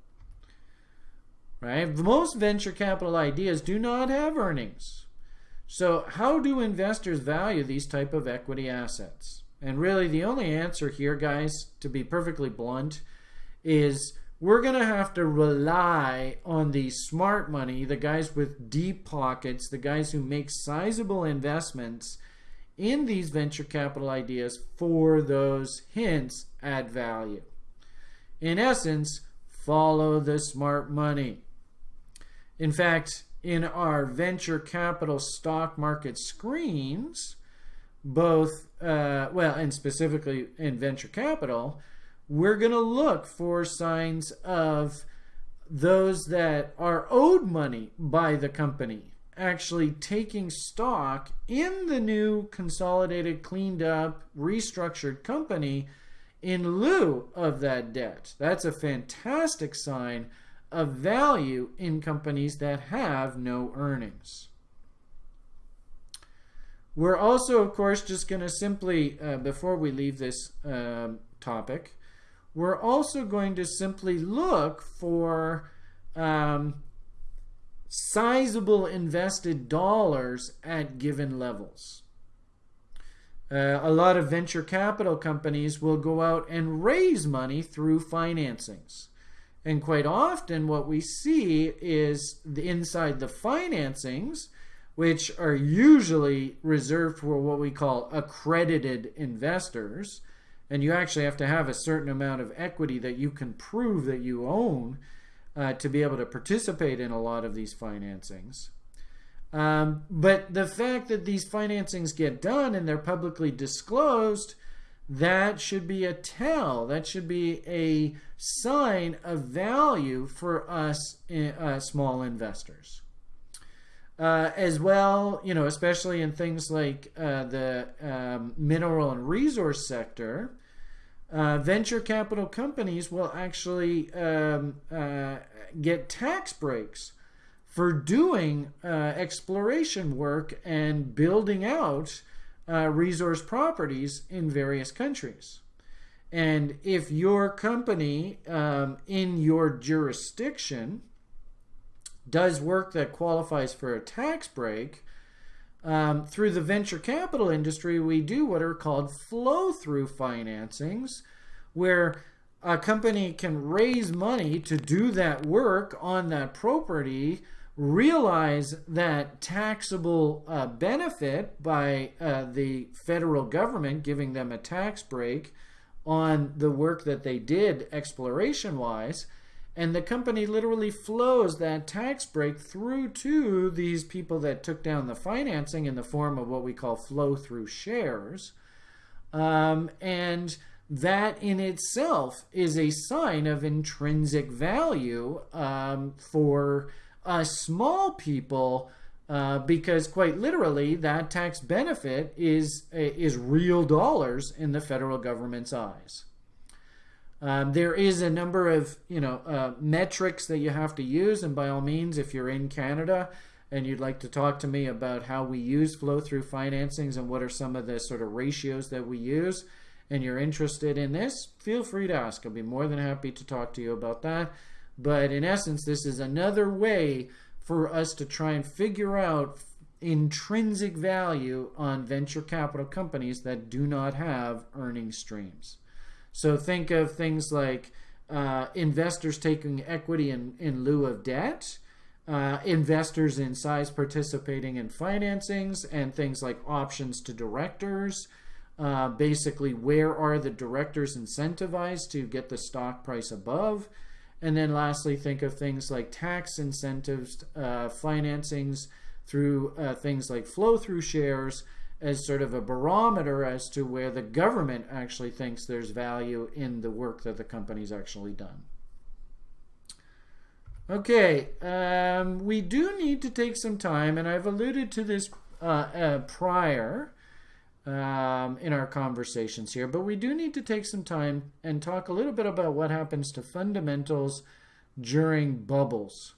Right? Most venture capital ideas do not have earnings. So how do investors value these type of equity assets? And really the only answer here, guys, to be perfectly blunt, is we're going to have to rely on the smart money, the guys with deep pockets, the guys who make sizable investments in these venture capital ideas for those hints at value. In essence, follow the smart money. In fact, in our venture capital stock market screens, both, uh, well, and specifically in venture capital, we're going to look for signs of those that are owed money by the company actually taking stock in the new consolidated, cleaned up, restructured company in lieu of that debt. That's a fantastic sign of value in companies that have no earnings. We're also, of course, just going to simply, uh, before we leave this um, topic, we're also going to simply look for um, sizable invested dollars at given levels. Uh, a lot of venture capital companies will go out and raise money through financings. And quite often, what we see is the, inside the financings, which are usually reserved for what we call accredited investors. And you actually have to have a certain amount of equity that you can prove that you own uh, to be able to participate in a lot of these financings. Um, but the fact that these financings get done and they're publicly disclosed, that should be a tell. That should be a sign of value for us uh, small investors. Uh, as well, you know, especially in things like uh, the um, mineral and resource sector, uh, venture capital companies will actually um, uh, get tax breaks for doing uh, exploration work and building out uh, resource properties in various countries. And if your company um, in your jurisdiction does work that qualifies for a tax break, um, through the venture capital industry, we do what are called flow through financings, where a company can raise money to do that work on that property, realize that taxable uh, benefit by uh, the federal government giving them a tax break on the work that they did exploration wise and the company literally flows that tax break through to these people that took down the financing in the form of what we call flow through shares. Um, and that in itself is a sign of intrinsic value um, for us small people uh, because quite literally that tax benefit is, is real dollars in the federal government's eyes. Um, there is a number of you know uh, metrics that you have to use, and by all means, if you're in Canada and you'd like to talk to me about how we use flow-through financings and what are some of the sort of ratios that we use, and you're interested in this, feel free to ask. I'll be more than happy to talk to you about that. But in essence, this is another way for us to try and figure out intrinsic value on venture capital companies that do not have earning streams. So think of things like uh, investors taking equity in, in lieu of debt, uh, investors in size participating in financings, and things like options to directors. Uh, basically, where are the directors incentivized to get the stock price above? And then lastly, think of things like tax incentives, uh, financings through uh, things like flow through shares, as sort of a barometer as to where the government actually thinks there's value in the work that the company's actually done. Okay, um, we do need to take some time, and I've alluded to this uh, uh, prior um, in our conversations here, but we do need to take some time and talk a little bit about what happens to fundamentals during bubbles.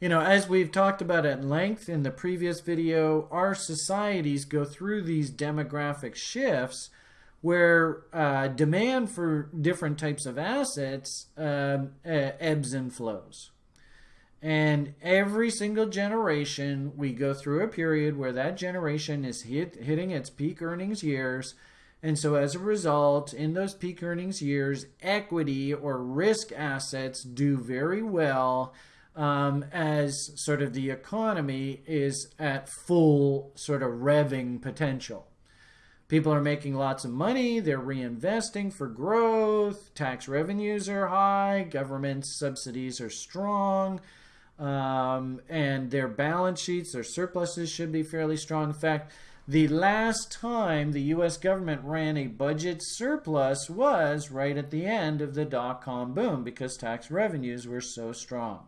You know, as we've talked about at length in the previous video, our societies go through these demographic shifts where uh, demand for different types of assets uh, ebbs and flows. And every single generation, we go through a period where that generation is hit, hitting its peak earnings years. And so, as a result, in those peak earnings years, equity or risk assets do very well um, as sort of the economy is at full sort of revving potential. People are making lots of money, they're reinvesting for growth, tax revenues are high, government subsidies are strong, um, and their balance sheets, their surpluses should be fairly strong. In fact, the last time the US government ran a budget surplus was right at the end of the dot com boom because tax revenues were so strong.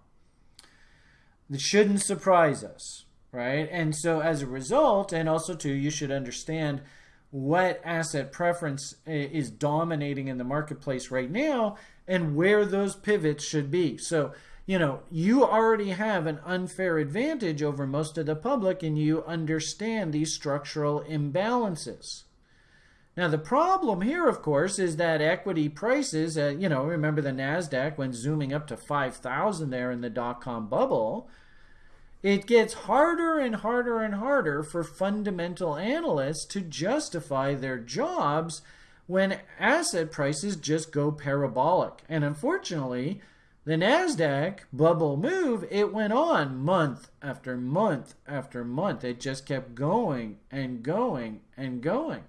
It shouldn't surprise us, right? And so as a result, and also too, you should understand what asset preference is dominating in the marketplace right now and where those pivots should be. So, you know, you already have an unfair advantage over most of the public and you understand these structural imbalances. Now, the problem here, of course, is that equity prices, uh, you know, remember the NASDAQ went zooming up to 5,000 there in the dot com bubble. It gets harder and harder and harder for fundamental analysts to justify their jobs when asset prices just go parabolic. And unfortunately, the NASDAQ bubble move, it went on month after month after month. It just kept going and going and going.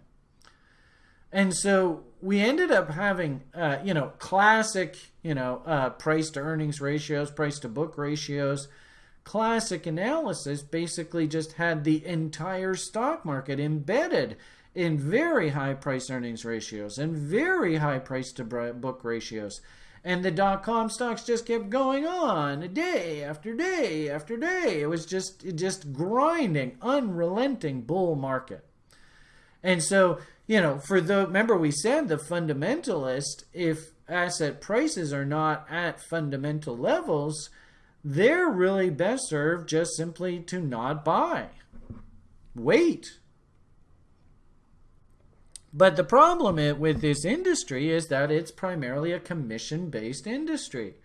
And so we ended up having, uh, you know, classic, you know, uh, price to earnings ratios, price to book ratios. Classic analysis basically just had the entire stock market embedded in very high price earnings ratios and very high price to book ratios. And the dot com stocks just kept going on day after day after day. It was just just grinding, unrelenting bull market. And so, you know, for the remember we said the fundamentalist, if asset prices are not at fundamental levels, they're really best served just simply to not buy. Wait but the problem with this industry is that it's primarily a commission based industry.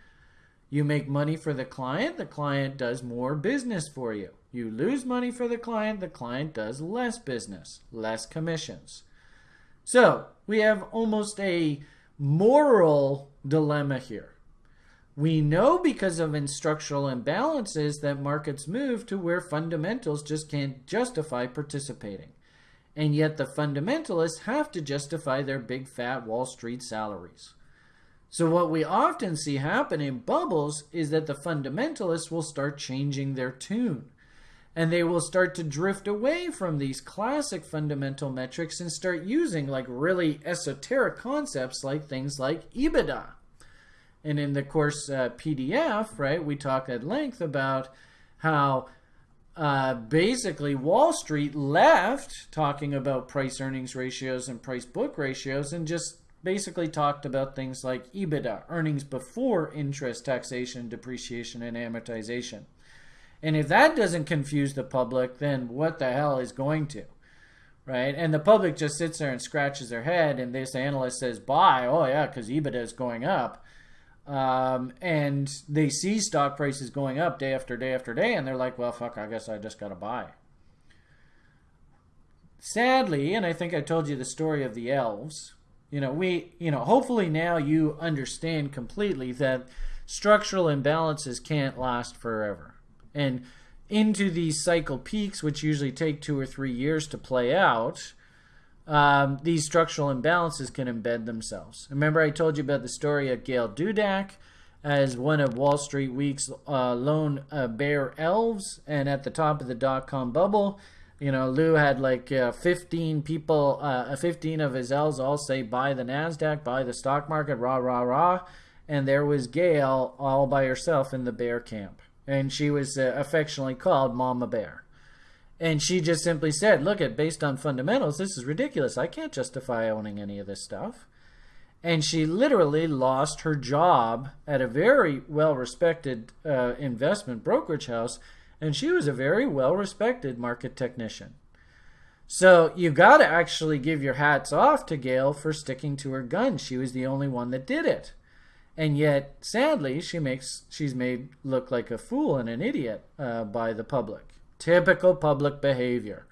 You make money for the client, the client does more business for you. You lose money for the client, the client does less business, less commissions. So we have almost a moral dilemma here. We know because of structural imbalances that markets move to where fundamentals just can't justify participating and yet the fundamentalists have to justify their big fat Wall Street salaries. So, what we often see happen in bubbles is that the fundamentalists will start changing their tune. And they will start to drift away from these classic fundamental metrics and start using like really esoteric concepts like things like EBITDA. And in the course uh, PDF, right, we talk at length about how uh, basically Wall Street left talking about price earnings ratios and price book ratios and just basically talked about things like EBITDA, earnings before interest, taxation, depreciation, and amortization. And if that doesn't confuse the public, then what the hell is going to? Right? And the public just sits there and scratches their head, and this analyst says, buy. Oh, yeah, because EBITDA is going up um, and they see stock prices going up day after day after day, and they're like, well, fuck, I guess I just got to buy. Sadly, and I think I told you the story of the elves, you know, we, you know, hopefully now you understand completely that structural imbalances can't last forever. And into these cycle peaks, which usually take two or three years to play out, um, these structural imbalances can embed themselves. Remember, I told you about the story of Gail Dudack as one of Wall Street Week's uh, lone uh, bear elves, and at the top of the dot com bubble, you know, Lou had like uh, 15 people, uh, 15 of his elves all say buy the NASDAQ, buy the stock market, rah, rah, rah. And there was Gail all by herself in the bear camp. And she was uh, affectionately called Mama Bear. And she just simply said, look, at based on fundamentals, this is ridiculous. I can't justify owning any of this stuff. And she literally lost her job at a very well respected uh, investment brokerage house. And she was a very well respected market technician. So you got to actually give your hats off to Gail for sticking to her gun. She was the only one that did it. And yet, sadly, she makes she's made look like a fool and an idiot uh, by the public. Typical public behavior,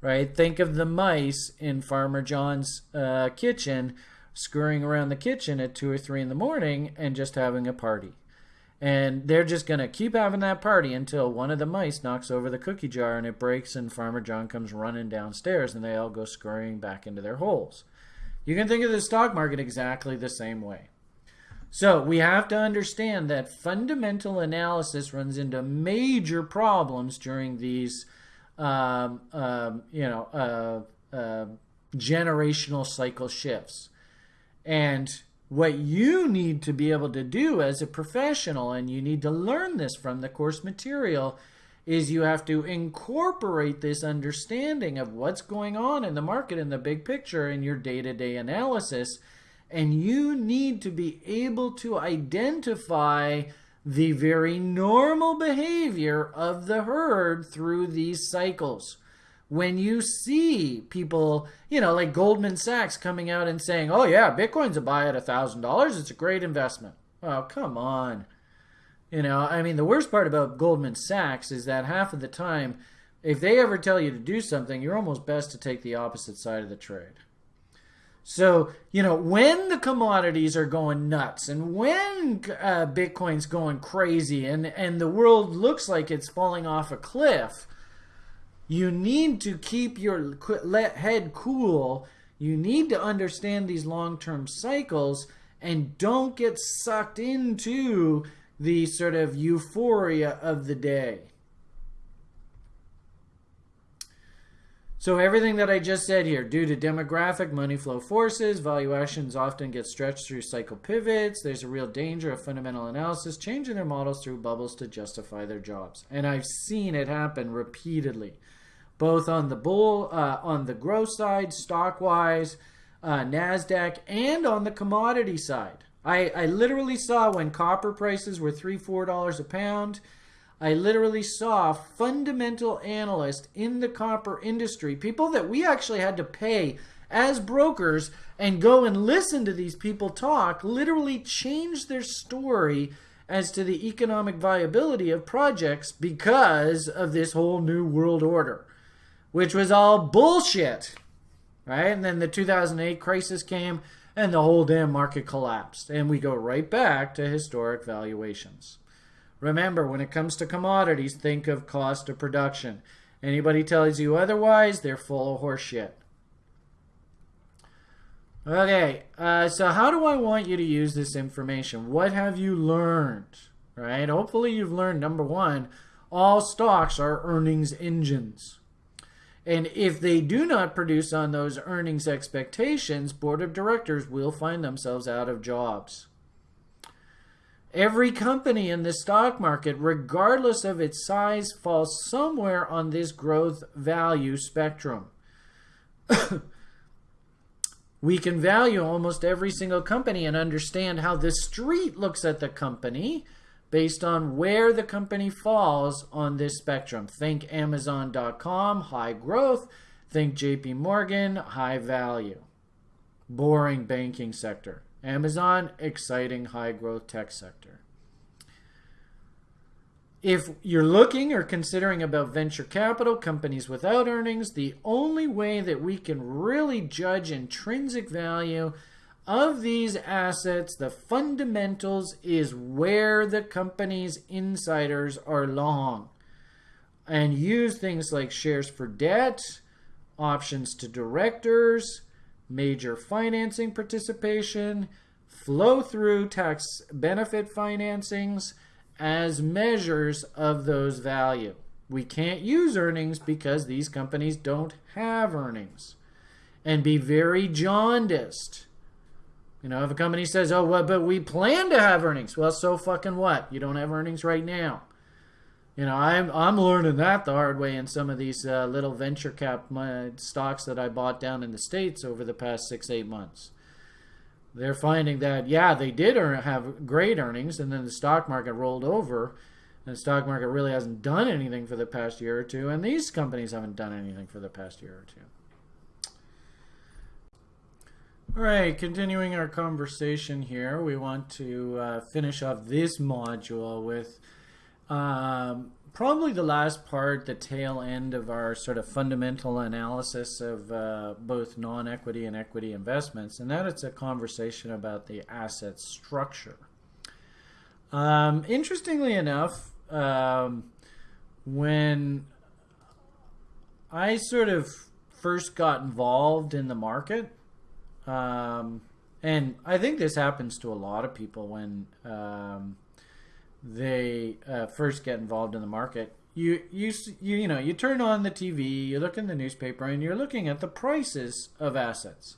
right? Think of the mice in Farmer John's uh, kitchen scurrying around the kitchen at 2 or 3 in the morning and just having a party. And they're just going to keep having that party until one of the mice knocks over the cookie jar and it breaks, and Farmer John comes running downstairs and they all go scurrying back into their holes. You can think of the stock market exactly the same way. So we have to understand that fundamental analysis runs into major problems during these, um, um, you know, uh, uh, generational cycle shifts. And what you need to be able to do as a professional, and you need to learn this from the course material, is you have to incorporate this understanding of what's going on in the market in the big picture in your day to day analysis And you need to be able to identify the very normal behavior of the herd through these cycles. When you see people, you know, like Goldman Sachs coming out and saying, oh, yeah, Bitcoin's a buy at $1,000, it's a great investment. Oh, come on. You know, I mean, the worst part about Goldman Sachs is that half of the time, if they ever tell you to do something, you're almost best to take the opposite side of the trade. So, you know, when the commodities are going nuts and when uh, Bitcoin's going crazy and, and the world looks like it's falling off a cliff, you need to keep your head cool. You need to understand these long term cycles and don't get sucked into the sort of euphoria of the day. So everything that I just said here, due to demographic money flow forces, valuations often get stretched through cycle pivots. There's a real danger of fundamental analysis changing their models through bubbles to justify their jobs. And I've seen it happen repeatedly, both on the bull, uh, on the growth side, stock wise, uh, Nasdaq, and on the commodity side. I, I literally saw when copper prices were three, four dollars a pound I literally saw fundamental analysts in the copper industry, people that we actually had to pay as brokers and go and listen to these people talk, literally change their story as to the economic viability of projects because of this whole new world order, which was all bullshit. Right? And then the 2008 crisis came and the whole damn market collapsed. And we go right back to historic valuations. Remember, when it comes to commodities, think of cost of production. Anybody tells you otherwise, they're full of horseshit. Okay, uh, so how do I want you to use this information? What have you learned? Right? Hopefully you've learned, number one, all stocks are earnings engines. And if they do not produce on those earnings expectations, board of directors will find themselves out of jobs. Every company in the stock market, regardless of its size, falls somewhere on this growth value spectrum. (coughs) we can value almost every single company and understand how the street looks at the company based on where the company falls on this spectrum. Think Amazon.com, high growth. Think JP Morgan, high value. Boring banking sector. Amazon, exciting high growth tech sector. If you're looking or considering about venture capital, companies without earnings, the only way that we can really judge intrinsic value of these assets, the fundamentals is where the company's insiders are long. And use things like shares for debt, options to directors, major financing participation, flow through tax benefit financings as measures of those value. We can't use earnings because these companies don't have earnings. And be very jaundiced. You know, if a company says, oh, well, but we plan to have earnings. Well, so fucking what? You don't have earnings right now. You know, I'm I'm learning that the hard way in some of these uh, little venture cap stocks that I bought down in the states over the past six eight months. They're finding that yeah, they did earn, have great earnings, and then the stock market rolled over, and the stock market really hasn't done anything for the past year or two, and these companies haven't done anything for the past year or two. All right, continuing our conversation here, we want to uh, finish off this module with um, probably the last part, the tail end of our sort of fundamental analysis of uh, both non-equity and equity investments, and that it's a conversation about the asset structure. Um, interestingly enough, um, when I sort of first got involved in the market, um, and I think this happens to a lot of people when um, they uh, first get involved in the market, you, you you you know you turn on the TV, you look in the newspaper, and you're looking at the prices of assets,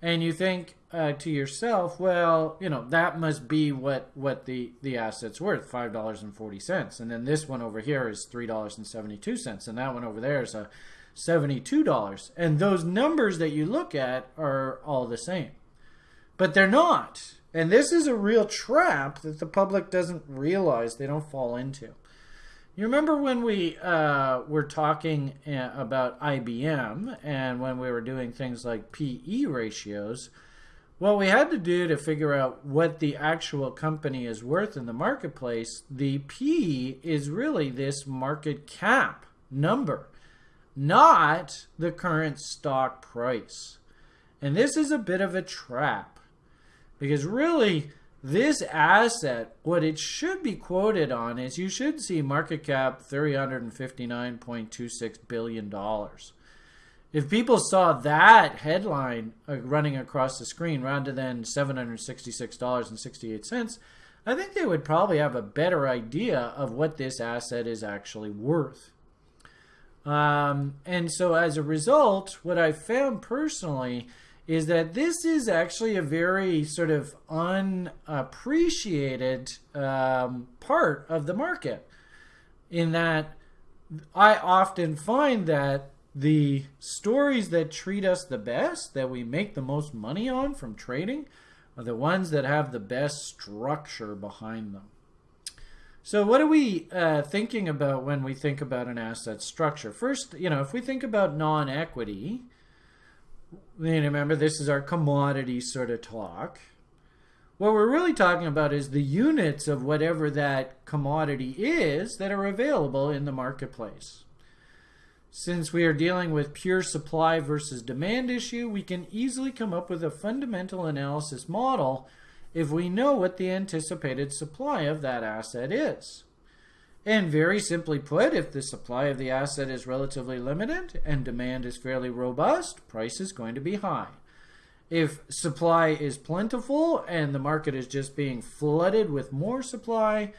and you think uh, to yourself, well, you know that must be what what the the asset's worth, five dollars and forty cents, and then this one over here is three dollars and seventy two cents, and that one over there is a seventy two dollars, and those numbers that you look at are all the same. but they're not. And this is a real trap that the public doesn't realize they don't fall into. You remember when we uh, were talking uh, about IBM and when we were doing things like PE ratios? What we had to do to figure out what the actual company is worth in the marketplace, the P is really this market cap number, not the current stock price. And this is a bit of a trap because really this asset, what it should be quoted on is you should see market cap $359.26 billion. If people saw that headline uh, running across the screen rather than $766.68, I think they would probably have a better idea of what this asset is actually worth. Um, and so as a result, what I found personally is that this is actually a very sort of unappreciated um, part of the market. In that, I often find that the stories that treat us the best, that we make the most money on from trading, are the ones that have the best structure behind them. So, what are we uh, thinking about when we think about an asset structure? First, you know, if we think about non equity, remember this is our commodity sort of talk. What we're really talking about is the units of whatever that commodity is that are available in the marketplace. Since we are dealing with pure supply versus demand issue, we can easily come up with a fundamental analysis model if we know what the anticipated supply of that asset is. And very simply put, if the supply of the asset is relatively limited and demand is fairly robust, price is going to be high. If supply is plentiful and the market is just being flooded with more supply,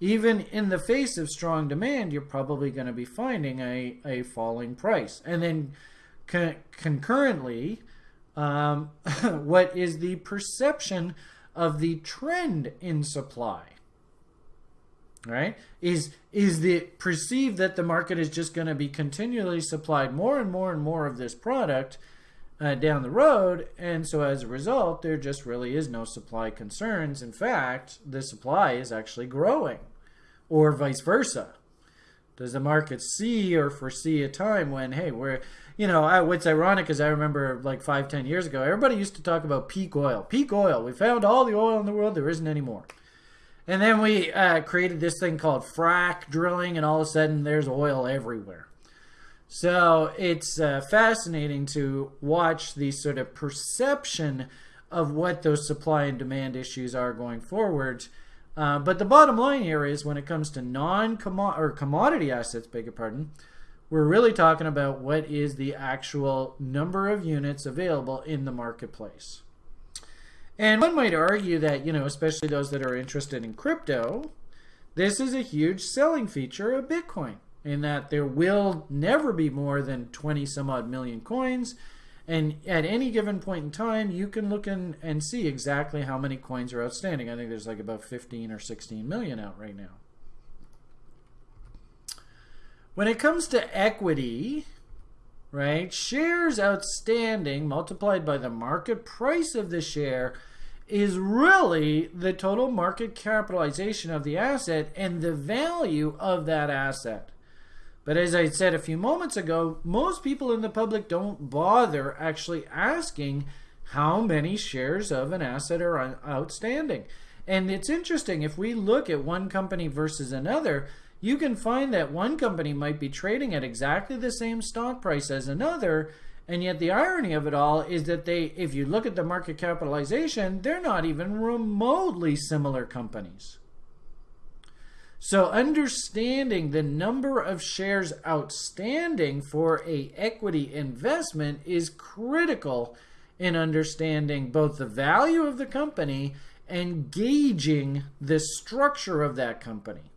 even in the face of strong demand, you're probably going to be finding a, a falling price. And then con concurrently, um, (laughs) what is the perception of the trend in supply? Right? Is is the perceived that the market is just going to be continually supplied more and more and more of this product uh, down the road and so as a result there just really is no supply concerns. In fact the supply is actually growing or vice versa. Does the market see or foresee a time when hey we're you know I, what's ironic is i remember like five ten years ago everybody used to talk about peak oil. Peak oil. We found all the oil in the world. There isn't anymore and then we uh, created this thing called frac drilling, and all of a sudden there's oil everywhere. So it's uh, fascinating to watch the sort of perception of what those supply and demand issues are going forward. Uh, but the bottom line here is when it comes to non or commodity assets, beg your pardon, we're really talking about what is the actual number of units available in the marketplace. And one might argue that, you know, especially those that are interested in crypto, this is a huge selling feature of Bitcoin in that there will never be more than 20 some odd million coins. And at any given point in time, you can look in and see exactly how many coins are outstanding. I think there's like about 15 or 16 million out right now. When it comes to equity, right? Shares outstanding multiplied by the market price of the share is really the total market capitalization of the asset and the value of that asset. But as I said a few moments ago, most people in the public don't bother actually asking how many shares of an asset are outstanding. And it's interesting, if we look at one company versus another, you can find that one company might be trading at exactly the same stock price as another, and yet the irony of it all is that they, if you look at the market capitalization, they're not even remotely similar companies. So understanding the number of shares outstanding for a equity investment is critical in understanding both the value of the company and gauging the structure of that company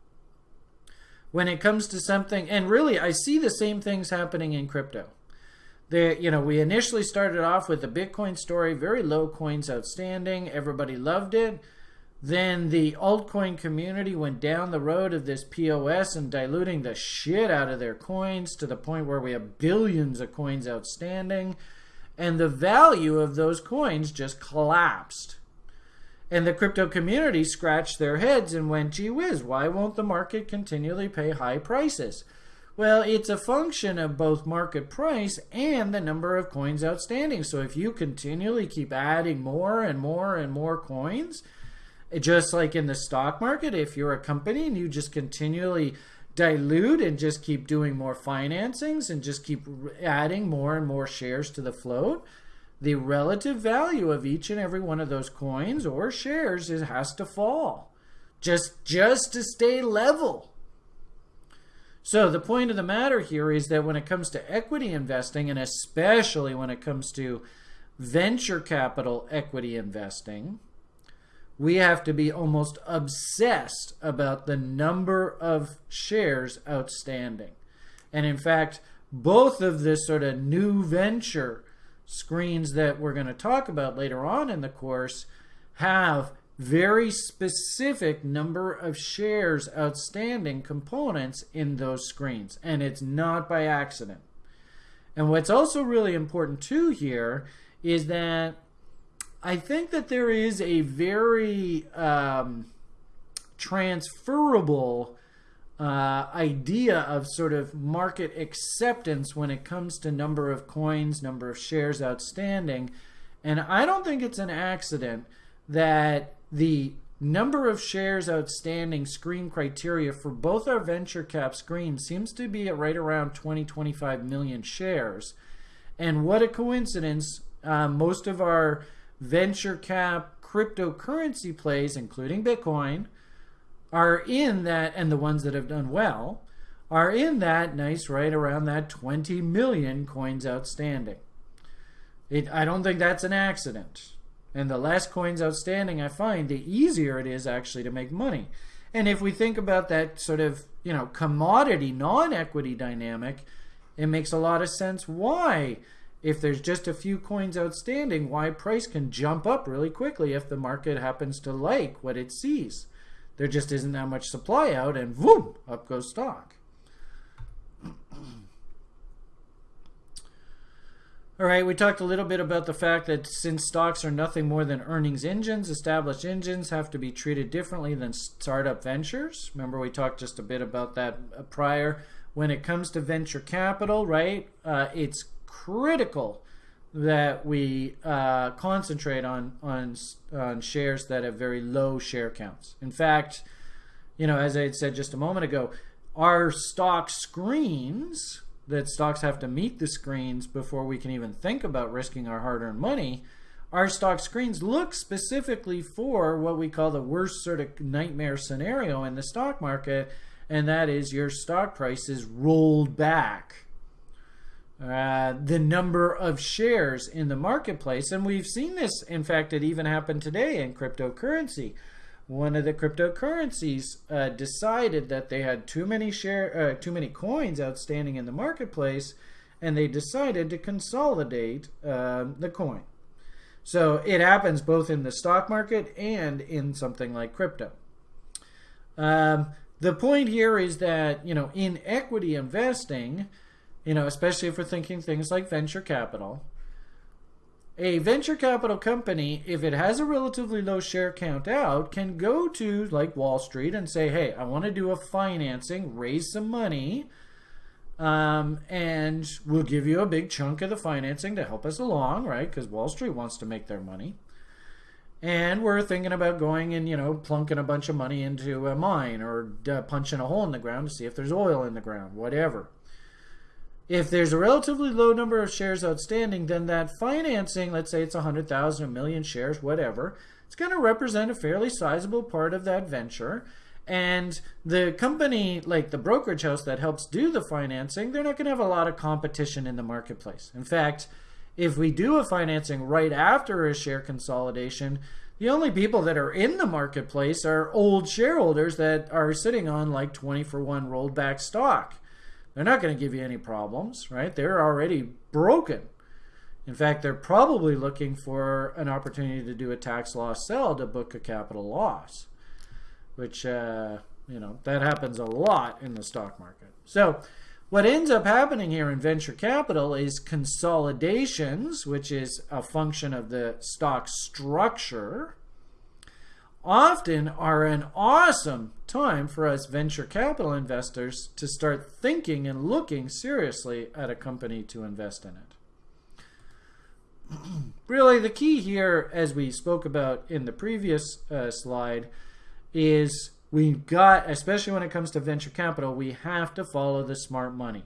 when it comes to something, and really I see the same things happening in crypto. You know, we initially started off with the Bitcoin story, very low coins outstanding, everybody loved it. Then the altcoin community went down the road of this POS and diluting the shit out of their coins to the point where we have billions of coins outstanding. and the value of those coins just collapsed. And the crypto community scratched their heads and went, gee whiz, why won't the market continually pay high prices? Well, it's a function of both market price and the number of coins outstanding. So if you continually keep adding more and more and more coins, just like in the stock market, if you're a company and you just continually dilute and just keep doing more financings and just keep adding more and more shares to the float, the relative value of each and every one of those coins or shares has to fall just just to stay level. So the point of the matter here is that when it comes to equity investing and especially when it comes to venture capital equity investing, we have to be almost obsessed about the number of shares outstanding. And in fact, both of this sort of new venture screens that we're going to talk about later on in the course have very specific number of shares outstanding components in those screens and it's not by accident. And what's also really important too here is that I think that there is a very um, transferable uh, idea of sort of market acceptance when it comes to number of coins, number of shares outstanding. And I don't think it's an accident that the number of shares outstanding screen criteria for both our venture cap screens seems to be at right around 20, 25 million shares. And what a coincidence. Uh, most of our venture cap cryptocurrency plays, including Bitcoin, are in that, and the ones that have done well, are in that nice right around that 20 million coins outstanding. It, I don't think that's an accident. And the less coins outstanding I find, the easier it is actually to make money. And if we think about that sort of, you know, commodity non-equity dynamic, it makes a lot of sense why if there's just a few coins outstanding, why price can jump up really quickly if the market happens to like what it sees. There just isn't that much supply out, and boom, up goes stock. All right, we talked a little bit about the fact that since stocks are nothing more than earnings engines, established engines have to be treated differently than startup ventures. Remember, we talked just a bit about that uh, prior. When it comes to venture capital, right, uh, it's critical that we uh, concentrate on, on on shares that have very low share counts. In fact, you know, as I had said just a moment ago, our stock screens that stocks have to meet the screens before we can even think about risking our hard-earned money. Our stock screens look specifically for what we call the worst sort of nightmare scenario in the stock market, and that is your stock price is rolled back uh, the number of shares in the marketplace. And we've seen this, in fact, it even happened today in cryptocurrency. One of the cryptocurrencies uh, decided that they had too many share, uh, too many coins outstanding in the marketplace, and they decided to consolidate um, the coin. So it happens both in the stock market and in something like crypto. Um, the point here is that you know in equity investing, you know, especially if we're thinking things like venture capital. A venture capital company, if it has a relatively low share count out, can go to like Wall Street and say, hey, I want to do a financing, raise some money, um, and we'll give you a big chunk of the financing to help us along, right? Because Wall Street wants to make their money. And we're thinking about going and, you know, plunking a bunch of money into a mine or uh, punching a hole in the ground to see if there's oil in the ground, whatever. If there's a relatively low number of shares outstanding, then that financing, let's say it's 100,000, a million shares, whatever, it's going to represent a fairly sizable part of that venture. And the company, like the brokerage house that helps do the financing, they're not going to have a lot of competition in the marketplace. In fact, if we do a financing right after a share consolidation, the only people that are in the marketplace are old shareholders that are sitting on like 20 for 1 rolled back stock. They're not going to give you any problems, right? They're already broken. In fact, they're probably looking for an opportunity to do a tax loss sell to book a capital loss, which, uh, you know, that happens a lot in the stock market. So What ends up happening here in venture capital is consolidations, which is a function of the stock structure, often are an awesome time for us venture capital investors to start thinking and looking seriously at a company to invest in it. (clears throat) really, the key here, as we spoke about in the previous uh, slide, is we've got, especially when it comes to venture capital, we have to follow the smart money.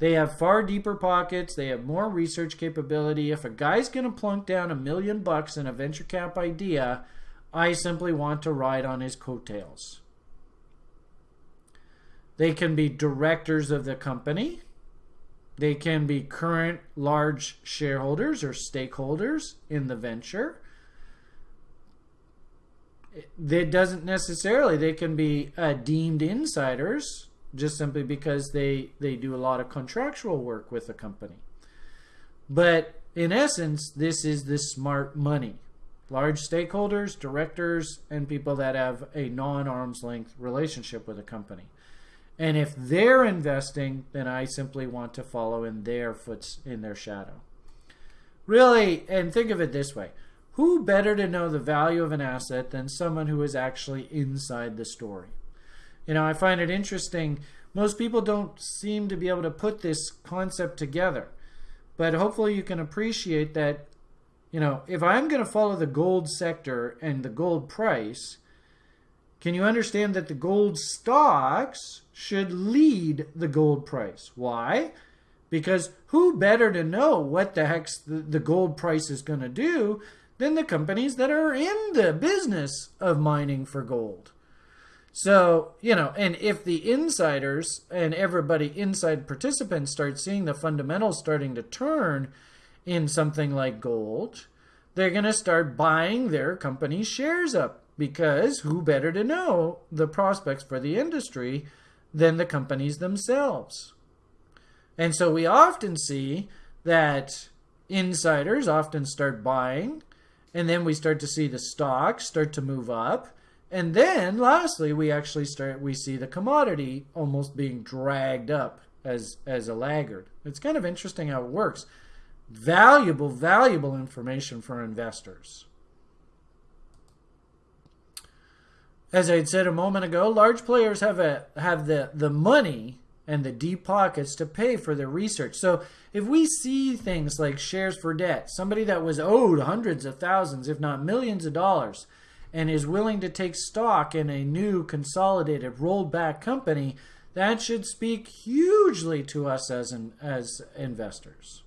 They have far deeper pockets. They have more research capability. If a guy's going to plunk down a million bucks in a venture cap idea, I simply want to ride on his coattails. They can be directors of the company. They can be current large shareholders or stakeholders in the venture. That doesn't necessarily, they can be uh, deemed insiders just simply because they, they do a lot of contractual work with the company. But in essence, this is the smart money large stakeholders, directors, and people that have a non arm's length relationship with a company. And if they're investing, then I simply want to follow in their foots in their shadow. Really, and think of it this way who better to know the value of an asset than someone who is actually inside the story? You know, I find it interesting. Most people don't seem to be able to put this concept together. But hopefully you can appreciate that you know, if I'm going to follow the gold sector and the gold price, can you understand that the gold stocks should lead the gold price? Why? Because who better to know what the heck the gold price is going to do than the companies that are in the business of mining for gold? So, you know, and if the insiders and everybody inside participants start seeing the fundamentals starting to turn, in something like gold, they're going to start buying their company's shares up because who better to know the prospects for the industry than the companies themselves? And so we often see that insiders often start buying, and then we start to see the stocks start to move up. And then lastly, we actually start we see the commodity almost being dragged up as as a laggard. It's kind of interesting how it works valuable, valuable information for investors. As I had said a moment ago, large players have a have the, the money and the deep pockets to pay for their research. So if we see things like shares for debt, somebody that was owed hundreds of thousands, if not millions of dollars, and is willing to take stock in a new consolidated rolled back company, that should speak hugely to us as an, as investors.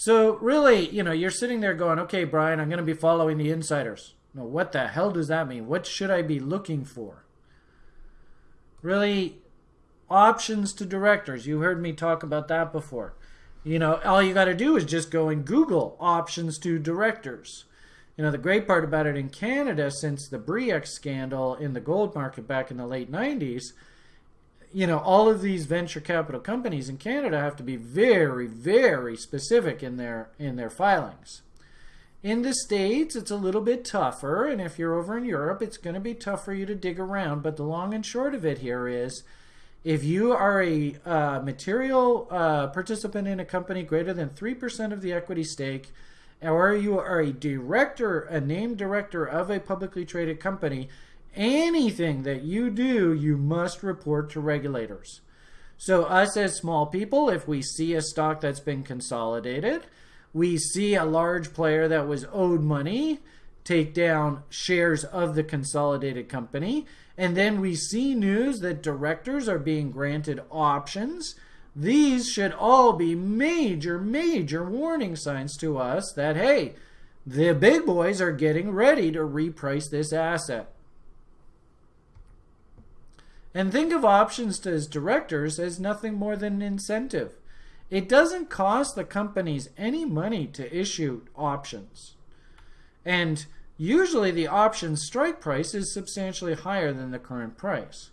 So really, you know, you're sitting there going, okay, Brian, I'm going to be following the insiders. No, what the hell does that mean? What should I be looking for? Really, options to directors. You heard me talk about that before. You know, all you got to do is just go and Google options to directors. You know, the great part about it in Canada, since the Bre-X scandal in the gold market back in the late 90s, you know, all of these venture capital companies in Canada have to be very, very specific in their in their filings. In the States, it's a little bit tougher, and if you're over in Europe, it's going to be tough for you to dig around. But the long and short of it here is if you are a uh, material uh, participant in a company greater than 3% of the equity stake, or you are a director, a named director of a publicly traded company, anything that you do, you must report to regulators. So us as small people, if we see a stock that's been consolidated, we see a large player that was owed money take down shares of the consolidated company, and then we see news that directors are being granted options, these should all be major, major warning signs to us that, hey, the big boys are getting ready to reprice this asset. And think of options as directors as nothing more than an incentive. It doesn't cost the companies any money to issue options. And usually the option strike price is substantially higher than the current price.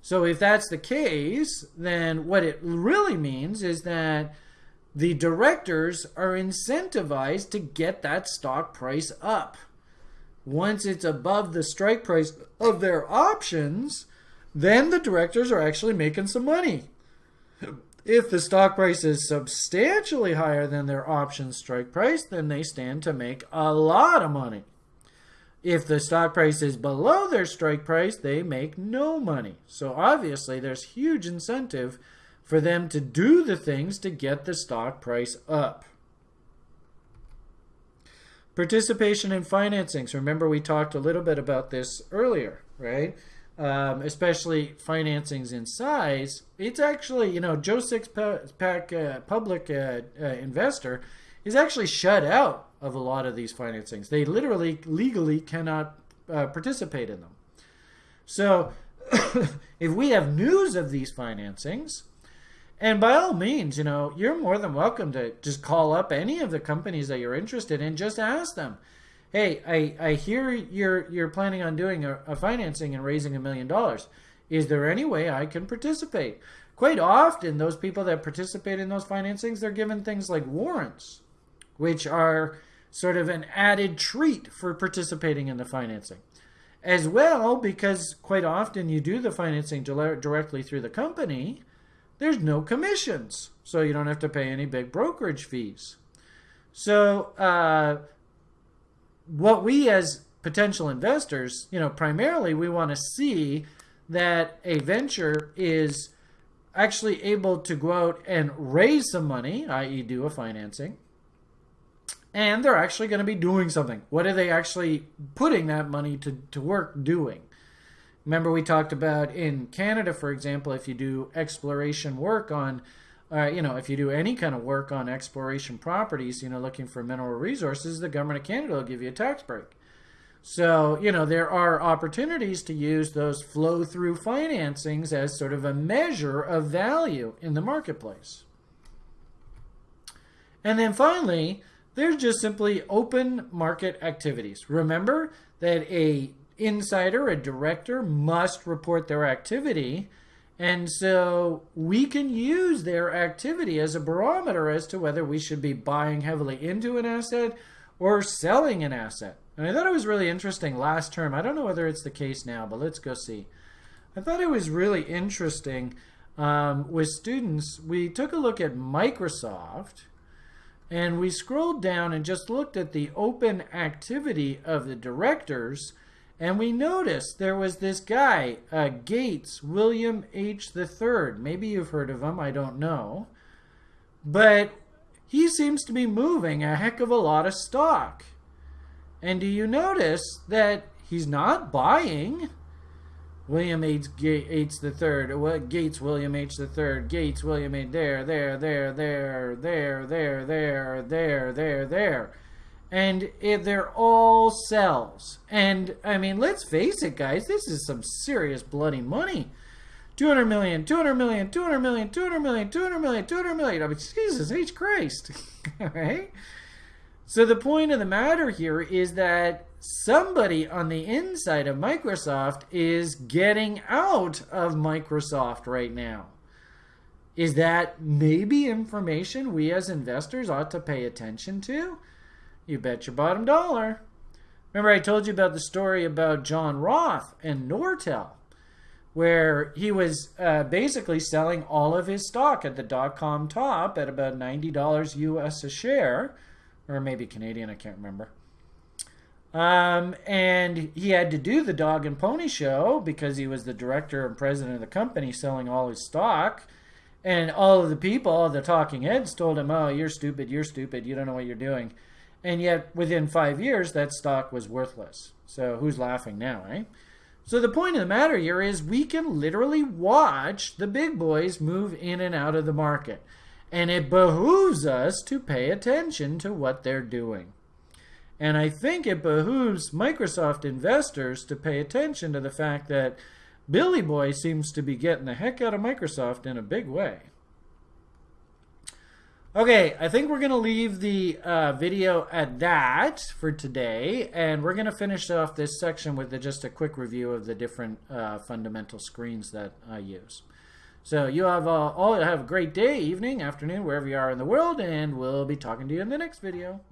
So if that's the case, then what it really means is that the directors are incentivized to get that stock price up. Once it's above the strike price of their options, then the directors are actually making some money. If the stock price is substantially higher than their option strike price, then they stand to make a lot of money. If the stock price is below their strike price, they make no money. So obviously, there's huge incentive for them to do the things to get the stock price up. Participation in financings. Remember, we talked a little bit about this earlier, right? Um, especially financings in size. It's actually, you know, Joe Sixpack uh, public uh, uh, investor is actually shut out of a lot of these financings. They literally legally cannot uh, participate in them. So (coughs) if we have news of these financings, and by all means, you know, you're more than welcome to just call up any of the companies that you're interested in, just ask them, hey, I, I hear you're you're planning on doing a, a financing and raising a million dollars. Is there any way I can participate? Quite often, those people that participate in those financings, they're given things like warrants, which are sort of an added treat for participating in the financing. As well, because quite often you do the financing directly through the company, there's no commissions. So you don't have to pay any big brokerage fees. So uh, what we as potential investors, you know, primarily we want to see that a venture is actually able to go out and raise some money, i.e. do a financing, and they're actually going to be doing something. What are they actually putting that money to, to work doing? Remember, we talked about in Canada, for example, if you do exploration work on, uh, you know, if you do any kind of work on exploration properties, you know, looking for mineral resources, the government of Canada will give you a tax break. So, you know, there are opportunities to use those flow through financings as sort of a measure of value in the marketplace. And then finally, there's just simply open market activities. Remember that a insider, a director, must report their activity. And so we can use their activity as a barometer as to whether we should be buying heavily into an asset or selling an asset. And I thought it was really interesting last term. I don't know whether it's the case now, but let's go see. I thought it was really interesting um, with students. We took a look at Microsoft and we scrolled down and just looked at the open activity of the directors and we noticed there was this guy, uh, Gates, William H. III. Maybe you've heard of him, I don't know. But he seems to be moving a heck of a lot of stock. And do you notice that he's not buying? William H. Gates the third. Gates William H. the third. Gates William H. There, there, there, there, there, there, there, there, there, there and it, they're all sells. And I mean, let's face it, guys, this is some serious bloody money. 200 million, 200 million, 200 million, 200 million, 200 million, 200 million. I mean, Jesus H. Christ. (laughs) all right? So the point of the matter here is that somebody on the inside of Microsoft is getting out of Microsoft right now. Is that maybe information we as investors ought to pay attention to? You bet your bottom dollar. Remember I told you about the story about John Roth and Nortel, where he was uh, basically selling all of his stock at the dot-com top at about $90 US a share, or maybe Canadian, I can't remember. Um, and he had to do the dog and pony show because he was the director and president of the company selling all his stock. And all of the people, all the talking heads told him, oh, you're stupid, you're stupid, you don't know what you're doing. And yet, within five years, that stock was worthless. So who's laughing now, right? So the point of the matter here is we can literally watch the big boys move in and out of the market. And it behooves us to pay attention to what they're doing. And I think it behooves Microsoft investors to pay attention to the fact that Billy Boy seems to be getting the heck out of Microsoft in a big way. Okay, I think we're going to leave the uh, video at that for today, and we're going to finish off this section with the, just a quick review of the different uh, fundamental screens that I use. So you have uh, all have a great day, evening, afternoon, wherever you are in the world, and we'll be talking to you in the next video.